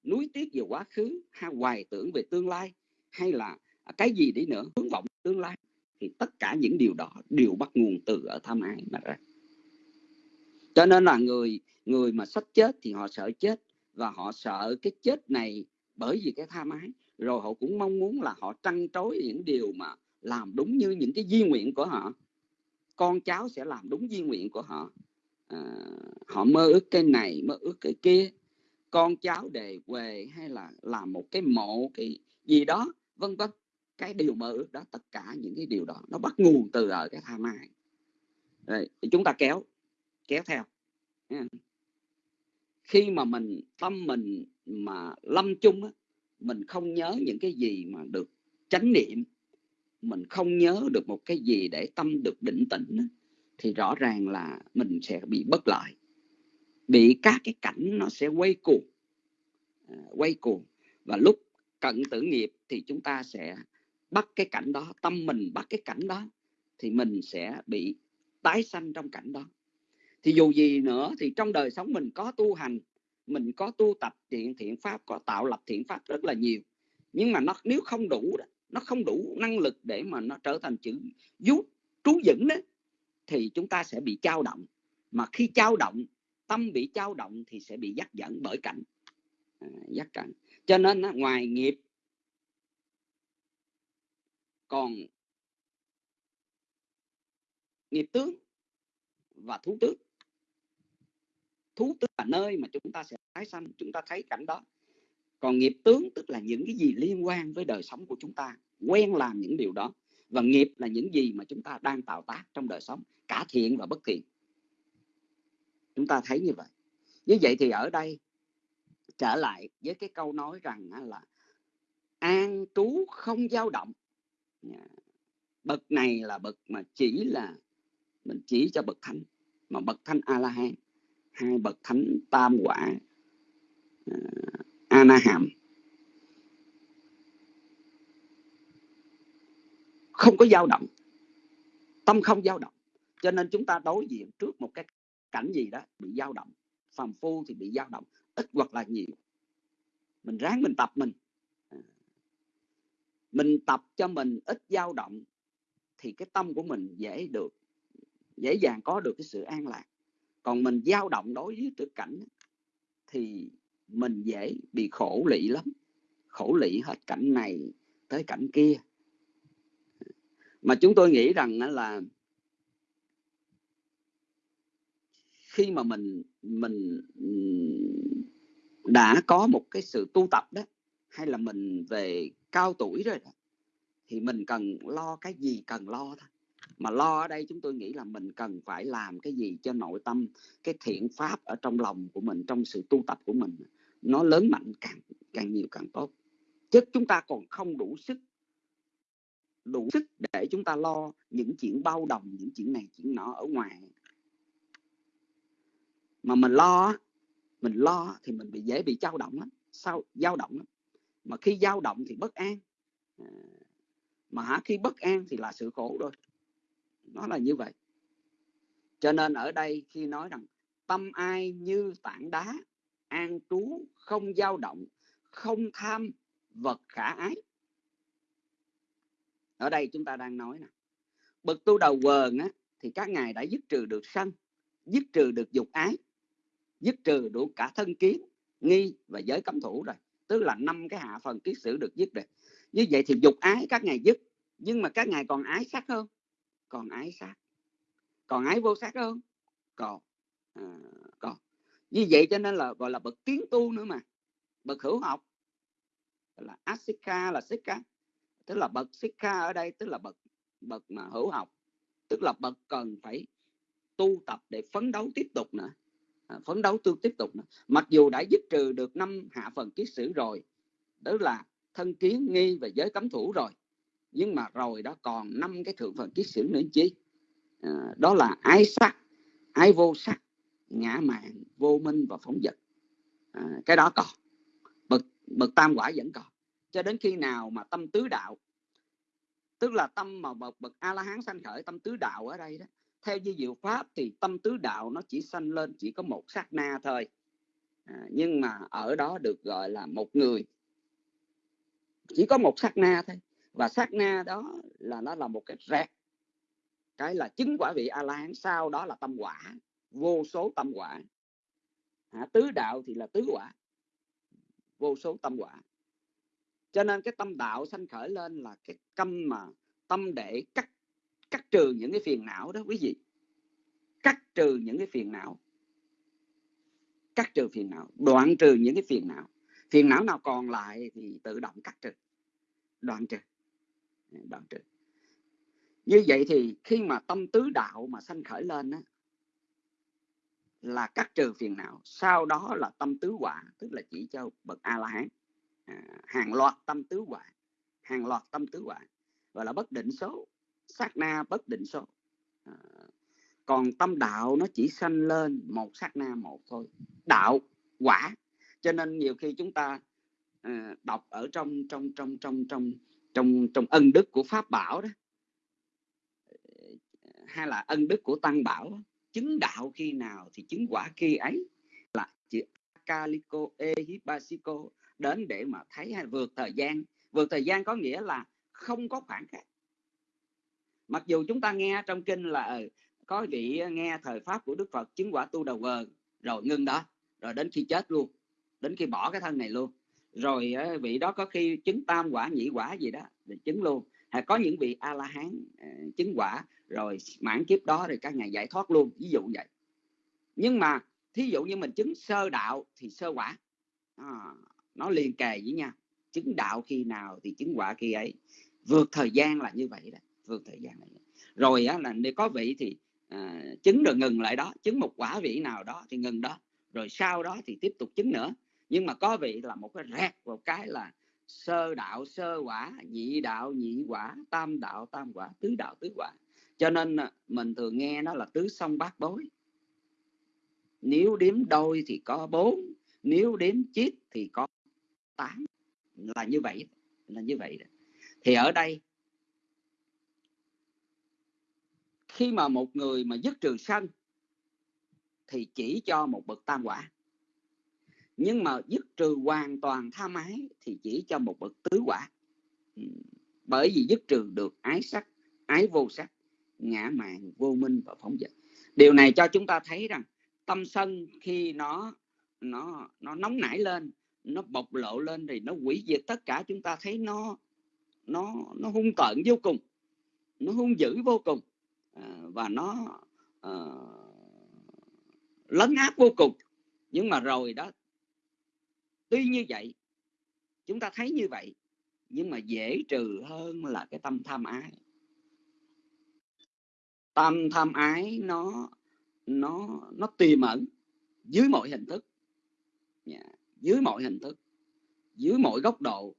núi tiếc về quá khứ hay hoài tưởng về tương lai hay là cái gì đi nữa hướng vọng tương lai thì tất cả những điều đó đều bắt nguồn từ ở tham ái mà ra cho nên là người người mà sắp chết thì họ sợ chết và họ sợ cái chết này bởi vì cái tham ái rồi họ cũng mong muốn là họ trăn trối những điều mà làm đúng như những cái di nguyện của họ. Con cháu sẽ làm đúng di nguyện của họ. À, họ mơ ước cái này mơ ước cái kia. Con cháu đề quề hay là làm một cái mộ cái gì đó vân vân. Cái điều mơ ước đó tất cả những cái điều đó nó bắt nguồn từ ở cái tham ái rồi chúng ta kéo kéo theo. Ừ. Khi mà mình tâm mình mà lâm chung á, mình không nhớ những cái gì mà được chánh niệm mình không nhớ được một cái gì để tâm được định tĩnh á, thì rõ ràng là mình sẽ bị bất lợi bị các cái cảnh nó sẽ quay cuồng à, quay cuồng. Và lúc cận tử nghiệp thì chúng ta sẽ bắt cái cảnh đó tâm mình bắt cái cảnh đó thì mình sẽ bị tái sanh trong cảnh đó thì dù gì nữa thì trong đời sống mình có tu hành mình có tu tập thiện thiện pháp có tạo lập thiện pháp rất là nhiều. Nhưng mà nó nếu không đủ đó, nó không đủ năng lực để mà nó trở thành chữ vú trú vững đó thì chúng ta sẽ bị trao động. Mà khi trao động tâm bị trao động thì sẽ bị dắt dẫn bởi cảnh. À, dắt cảnh. Cho nên đó, ngoài nghiệp còn nghiệp tướng và thú tướng thú tức là nơi mà chúng ta sẽ tái sanh, chúng ta thấy cảnh đó. Còn nghiệp tướng tức là những cái gì liên quan với đời sống của chúng ta, quen làm những điều đó. Và nghiệp là những gì mà chúng ta đang tạo tác trong đời sống, cả thiện và bất thiện. Chúng ta thấy như vậy. Như vậy thì ở đây trở lại với cái câu nói rằng là an trú không dao động. Dạ. Bậc này là bậc mà chỉ là, mình chỉ cho bậc thánh, mà bậc thánh a la hán hai bậc thánh tam quả uh, Anaham. Không có dao động. Tâm không dao động. Cho nên chúng ta đối diện trước một cái cảnh gì đó bị dao động. Phàm phu thì bị dao động ít hoặc là nhiều. Mình ráng mình tập mình. À, mình tập cho mình ít dao động thì cái tâm của mình dễ được dễ dàng có được cái sự an lạc còn mình dao động đối với trực cảnh thì mình dễ bị khổ lị lắm. Khổ lị hết cảnh này tới cảnh kia. Mà chúng tôi nghĩ rằng là khi mà mình mình đã có một cái sự tu tập đó hay là mình về cao tuổi rồi đó, thì mình cần lo cái gì cần lo thôi mà lo ở đây chúng tôi nghĩ là mình cần phải làm cái gì cho nội tâm, cái thiện pháp ở trong lòng của mình, trong sự tu tập của mình, nó lớn mạnh càng càng nhiều càng tốt. Chứ chúng ta còn không đủ sức đủ sức để chúng ta lo những chuyện bao đồng, những chuyện này, chuyện nọ ở ngoài. Mà mình lo mình lo thì mình bị dễ bị dao động lắm, sao, dao động lắm. Mà khi dao động thì bất an. À, mà khi bất an thì là sự khổ rồi nó là như vậy. Cho nên ở đây khi nói rằng tâm ai như tảng đá, an trú, không dao động, không tham, vật khả ái. Ở đây chúng ta đang nói nè, bậc tu đầu quần á, thì các ngài đã dứt trừ được sân, dứt trừ được dục ái, dứt trừ đủ cả thân kiến, nghi và giới cấm thủ rồi. Tức là năm cái hạ phần kiết sử được dứt rồi. Như vậy thì dục ái các ngài dứt, nhưng mà các ngài còn ái sắc hơn còn ái sắc còn ái vô sắc không còn. À, còn. Như vậy cho nên là gọi là bậc tiến tu nữa mà. Bậc hữu học. Là asika là sika. Tức là bậc sika ở đây tức là bậc bậc mà hữu học. Tức là bậc cần phải tu tập để phấn đấu tiếp tục nữa. À, phấn đấu tu tiếp tục nữa. mặc dù đã dứt trừ được năm hạ phần kiết sử rồi đó là thân kiến nghi và giới cấm thủ rồi nhưng mà rồi đó còn năm cái thượng phần kiết sử nữa chi? À, đó là ái sắc ái vô sắc ngã mạn vô minh và phóng dật à, cái đó còn. Bậc bậc tam quả vẫn còn. Cho đến khi nào mà tâm tứ đạo tức là tâm mà bậc bậc a la hán sanh khởi tâm tứ đạo ở đây đó theo như diệu pháp thì tâm tứ đạo nó chỉ sanh lên chỉ có một sát na thôi. À, nhưng mà ở đó được gọi là một người. Chỉ có một sát na thôi và sát na đó là nó là một cái rẹt. Cái là chứng quả vị a la hán sau đó là tâm quả. Vô số tâm quả. À, tứ đạo thì là tứ quả. Vô số tâm quả. Cho nên cái tâm đạo sanh khởi lên là cái tâm mà tâm để cắt cắt trừ những cái phiền não đó quý vị. Cắt trừ những cái phiền não. Cắt trừ phiền não. Đoạn trừ những cái phiền não. Phiền não nào còn lại thì tự động cắt trừ. Đoạn trừ đoạn trừ như vậy thì khi mà tâm tứ đạo mà sanh khởi lên á, là cắt trừ phiền não. Sau đó là tâm tứ quả tức là chỉ cho bậc a la hán à, hàng loạt tâm tứ quả hàng loạt tâm tứ quả gọi là bất định số sát na bất định số. À, còn tâm đạo nó chỉ sanh lên một sát na một thôi. Đạo quả cho nên nhiều khi chúng ta à, đọc ở trong trong trong trong trong trong trong ân đức của pháp bảo đó. Hay là ân đức của tăng bảo chứng đạo khi nào thì chứng quả khi ấy. Là chữ Akaliko Ehibasiko đến để mà thấy hay vượt thời gian. Vượt thời gian có nghĩa là không có khoảng cách. Mặc dù chúng ta nghe trong kinh là ờ, có vị nghe thời pháp của Đức Phật chứng quả tu đầu vờ rồi ngưng đó, rồi đến khi chết luôn, đến khi bỏ cái thân này luôn rồi vị đó có khi chứng tam quả nhị quả gì đó thì chứng luôn. Hay có những vị a la hán à, chứng quả rồi mãn kiếp đó rồi các ngài giải thoát luôn ví dụ vậy. Nhưng mà thí dụ như mình chứng sơ đạo thì sơ quả. À, nó liền kề với nhau. Chứng đạo khi nào thì chứng quả khi ấy. Vượt thời gian là như vậy đó vượt thời gian là rồi á, là nếu có vị thì à, chứng rồi ngừng lại đó. Chứng một quả vị nào đó thì ngừng đó. Rồi sau đó thì tiếp tục chứng nữa nhưng mà có vị là một cái rẹt một cái là sơ đạo, sơ quả, nhị đạo, nhị quả, tam đạo, tam quả, tứ đạo, tứ quả. Cho nên à, mình thường nghe nó là tứ song bát bối. Nếu đếm đôi thì có bốn, nếu đếm chiếc thì có tám. Là như vậy, là như vậy thì ở đây, khi mà một người mà dứt trừ sân thì chỉ cho một bậc tam quả nhưng mà dứt trừ hoàn toàn tham ái thì chỉ cho một bậc tứ quả. Ừ. Bởi vì dứt trừ được ái sắc ái vô sắc ngã mạn vô minh và phóng dật. Điều này cho chúng ta thấy rằng tâm sân khi nó nó nó nóng nảy lên nó bộc lộ lên thì nó quỷ diệt tất cả chúng ta thấy nó nó nó hung tợn vô cùng nó hung dữ vô cùng à, và nó à, lấn áp vô cùng. Nhưng mà rồi đó tuy như vậy, chúng ta thấy như vậy, nhưng mà dễ trừ hơn là cái tâm tham ái. Tâm tham ái nó nó nó tiềm ẩn dưới mọi hình thức. Dạ, dưới mọi hình thức, dưới mọi góc độ,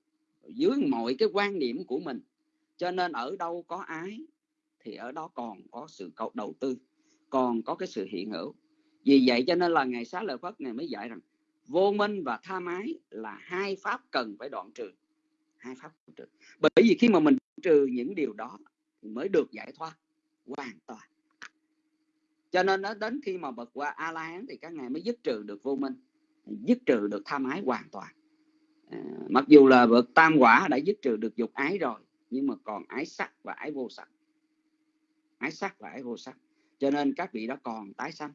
dưới mọi cái quan điểm của mình. Cho nên ở đâu có ái, thì ở đó còn có sự cầu đầu tư, còn có cái sự hiện hữu. Vì vậy cho nên là ngày xá lợi phất này mới dạy rằng vô minh và tha mái là hai pháp cần phải đoạn trừ. Hai pháp trừ. Bởi vì khi mà mình trừ những điều đó thì mới được giải thoát hoàn toàn. Cho nên nó đến khi mà bật qua a la hán thì các ngài mới dứt trừ được vô minh dứt trừ được tham ái hoàn toàn. À, mặc dù là bậc tam quả đã dứt trừ được dục ái rồi nhưng mà còn ái sắc và ái vô sắc. Ái sắc và ái vô sắc. Cho nên các vị đó còn tái sanh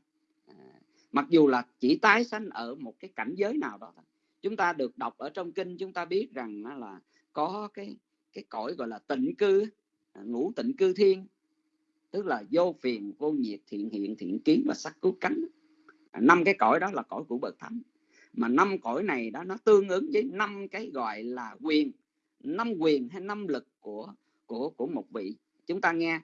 mặc dù là chỉ tái sanh ở một cái cảnh giới nào đó thôi. Chúng ta được đọc ở trong kinh, chúng ta biết rằng là có cái cái cõi gọi là tịnh cư, ngũ tịnh cư thiên. Tức là vô phiền, vô nhiệt, thiện hiện, thiện kiến và sắc cứu cánh. Năm cái cõi đó là cõi của bậc thánh. Mà năm cõi này đó, nó tương ứng với năm cái gọi là quyền. Năm quyền hay năm lực của của của một vị. Chúng ta nghe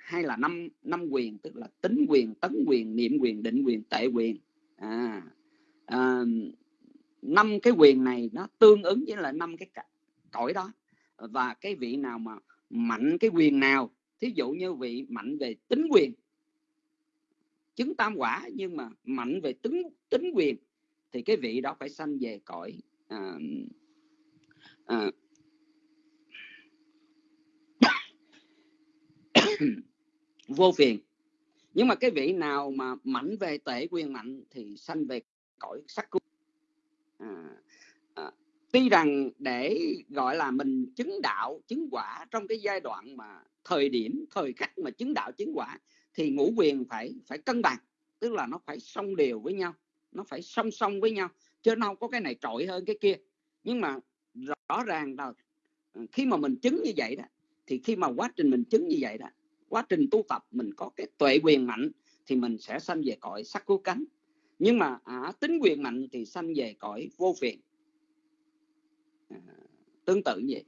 hay là năm năm quyền tức là tính quyền tấn quyền niệm quyền định quyền tệ quyền. À, à năm cái quyền này nó tương ứng với là năm cái cõi đó. Và cái vị nào mà mạnh cái quyền nào thí dụ như vị mạnh về tính quyền chứng tam quả nhưng mà mạnh về tính tính quyền thì cái vị đó phải sanh về cõi à, à, vô phiền. Nhưng mà cái vị nào mà mạnh về tể quyền mạnh thì sanh về cõi sắc cung à, à, tuy rằng để gọi là mình chứng đạo chứng quả trong cái giai đoạn mà thời điểm thời khắc mà chứng đạo chứng quả thì ngũ quyền phải phải cân bằng. Tức là nó phải song đều với nhau nó phải song song với nhau chứ nó không có cái này trội hơn cái kia. Nhưng mà rõ ràng là khi mà mình chứng như vậy đó thì khi mà quá trình mình chứng như vậy đó quá trình tu tập mình có cái tuệ quyền mạnh thì mình sẽ sanh về cõi sắc cứu cánh. Nhưng mà à, tính quyền mạnh thì sanh về cõi vô phiền. À, tương tự như vậy.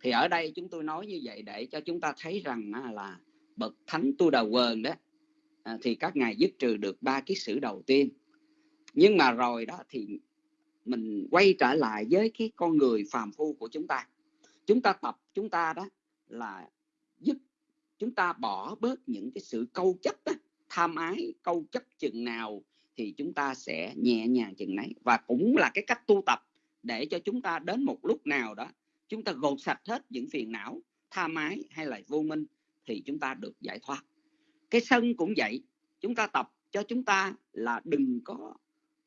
Thì ở đây chúng tôi nói như vậy để cho chúng ta thấy rằng à, là bậc thánh tu đầu quần đó à, thì các ngài dứt trừ được ba cái sử đầu tiên. Nhưng mà rồi đó thì mình quay trở lại với cái con người phàm phu của chúng ta. Chúng ta tập chúng ta đó là chúng ta bỏ bớt những cái sự câu chấp đó, tham ái câu chấp chừng nào thì chúng ta sẽ nhẹ nhàng chừng nấy. Và cũng là cái cách tu tập để cho chúng ta đến một lúc nào đó chúng ta gột sạch hết những phiền não tham ái hay là vô minh thì chúng ta được giải thoát. Cái sân cũng vậy chúng ta tập cho chúng ta là đừng có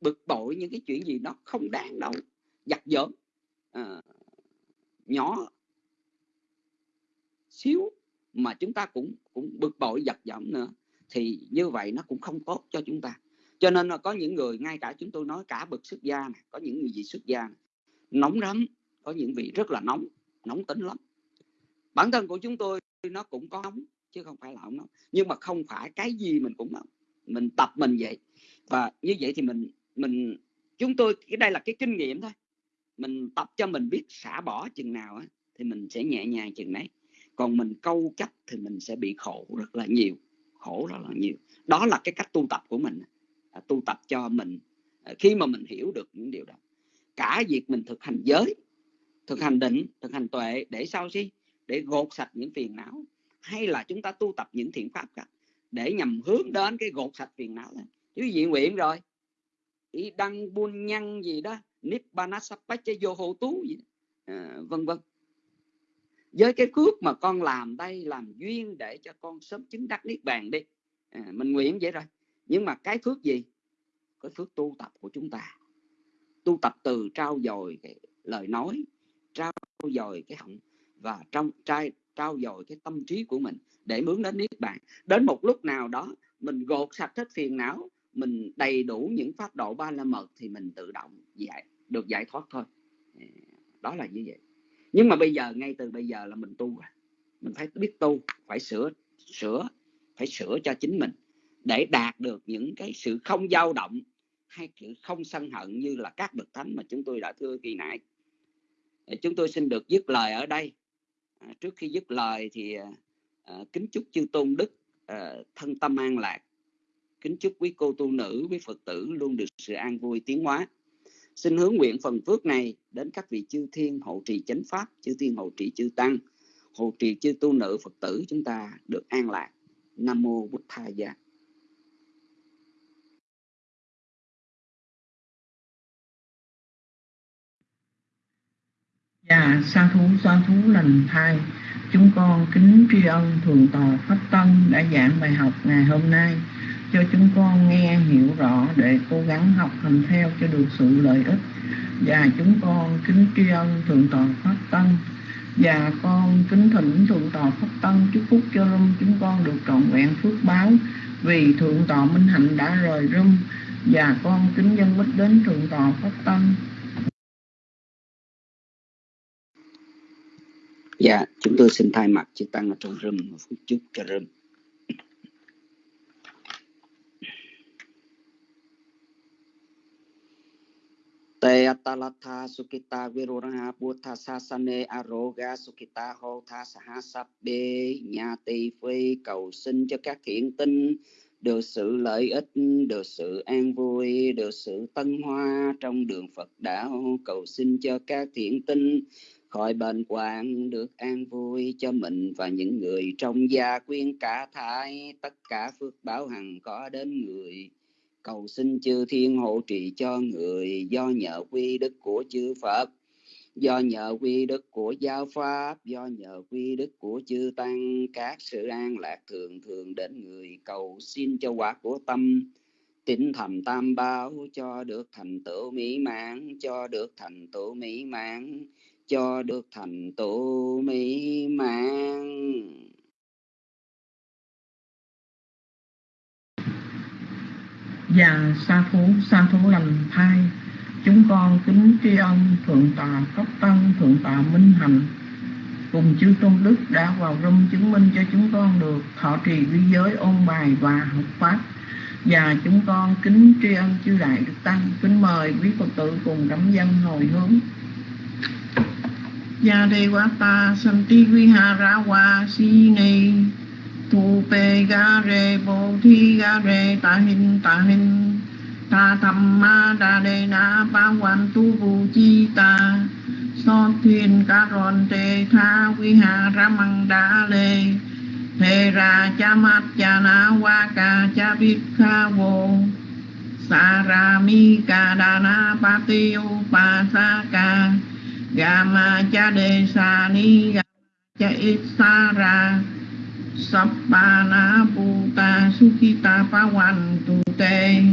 bực bội những cái chuyện gì nó không đáng đâu giặt giỡn à, nhỏ xíu mà chúng ta cũng cũng bực bội giật giọng nữa thì như vậy nó cũng không tốt cho chúng ta. Cho nên là có những người ngay cả chúng tôi nói cả bậc xuất gia này, có những người gì xuất gia này, nóng lắm có những vị rất là nóng nóng tính lắm. Bản thân của chúng tôi nó cũng có nóng chứ không phải là không nóng. Nhưng mà không phải cái gì mình cũng nóng. Mình tập mình vậy. Và như vậy thì mình mình chúng tôi cái đây là cái kinh nghiệm thôi. Mình tập cho mình biết xả bỏ chừng nào á, thì mình sẽ nhẹ nhàng chừng đấy còn mình câu chấp thì mình sẽ bị khổ rất là nhiều khổ rất là nhiều. Đó là cái cách tu tập của mình à, tu tập cho mình à, khi mà mình hiểu được những điều đó. Cả việc mình thực hành giới thực hành định thực hành tuệ để sao chứ để gột sạch những phiền não hay là chúng ta tu tập những thiện pháp cả để nhằm hướng đến cái gột sạch phiền não này? Chứ gì nguyện rồi. Ý đăng buôn nhăn gì đó nibbana sappacha vô hộ tú gì à, vân vân với cái phước mà con làm đây làm duyên để cho con sớm chứng đắc niết bàn đi. À, mình nguyện vậy rồi. Nhưng mà cái phước gì? Cái phước tu tập của chúng ta. Tu tập từ trao dồi cái lời nói trao dồi cái họng và trong trai trao dồi cái tâm trí của mình để hướng đến niết bàn. Đến một lúc nào đó mình gột sạch hết phiền não mình đầy đủ những pháp độ ba la mật thì mình tự động giải được giải thoát thôi. À, đó là như vậy nhưng mà bây giờ ngay từ bây giờ là mình tu rồi. Mình phải biết tu phải sửa sửa phải sửa cho chính mình để đạt được những cái sự không dao động hay sự không sân hận như là các bậc thánh mà chúng tôi đã thưa kỳ nãy. Chúng tôi xin được dứt lời ở đây. À, trước khi dứt lời thì à, à, kính chúc chư tôn đức à, thân tâm an lạc. Kính chúc quý cô tu nữ quý phật tử luôn được sự an vui tiến hóa xin hướng nguyện phần phước này đến các vị chư thiên hộ trì chánh pháp chư thiên hộ trì chư tăng hộ trì chư tu nữ phật tử chúng ta được an lạc. Nam mô bút tha gia. Dạ, sa thú sa thú lành thai. Chúng con kính tri ân Thường Tòa Pháp Tân đã giảng bài học ngày hôm nay cho chúng con nghe, hiểu rõ để cố gắng học hành theo cho được sự lợi ích. Và chúng con kính tri ân Thượng Tọa Pháp Tân và con kính thỉnh Thượng Tọa Pháp Tân chúc phúc cho rung chúng con được trọn vẹn phước báo. Vì Thượng Tọa Minh Hạnh đã rời rung và con kính dân bích đến thượng tọa pháp tân dạ chúng tôi xin thay mặt chư tăng ở trong rừng một phút chúc cho rừng. Tây atalatha sukita viruraha buddha sasane aroga sukita Ho tha saha sabbe nhà tỳ phi cầu xin cho các thiện tinh. Được sự lợi ích, được sự an vui, được sự tân hoa trong đường Phật đạo, cầu xin cho các thiện tinh khỏi bệnh hoạn được an vui cho mình và những người trong gia quyến cả thai, tất cả phước báo hằng có đến người cầu xin chư thiên hộ trì cho người do nhờ quy đức của chư Phật, do nhờ quy đức của giáo pháp, do nhờ quy đức của chư tăng. Các sự an lạc thường thường đến người cầu xin cho quả của tâm tín thầm tam bảo cho được thành tựu mỹ mãn, cho được thành tựu mỹ mãn, cho được thành tựu mỹ mãn. Và sa thú sa thú lành thai. Chúng con kính tri ân thượng tọa cấp tân thượng tọa minh hạnh cùng chư tôn đức đã vào rung chứng minh cho chúng con được thọ trì vi giới ôn bài và học pháp. Và chúng con kính tri ân chư đại đức tăng, kính mời quý phật tử cùng đắm dân hồi hướng. Gia đề quá ta santi vi ha Thu wa si ni tu pe ga re thi ga re ta hin ta hin ta tham ma đa đề na, ba quan tu Bồ chi ta. So thiên ca ron te tha vi ha ra măng đa lê. Thề ra cha mát cha na wa ca cha Biết kha vô. Sa ra mi ca đa na pa Ra. Sapa na puta Gama Pawan Tu Te.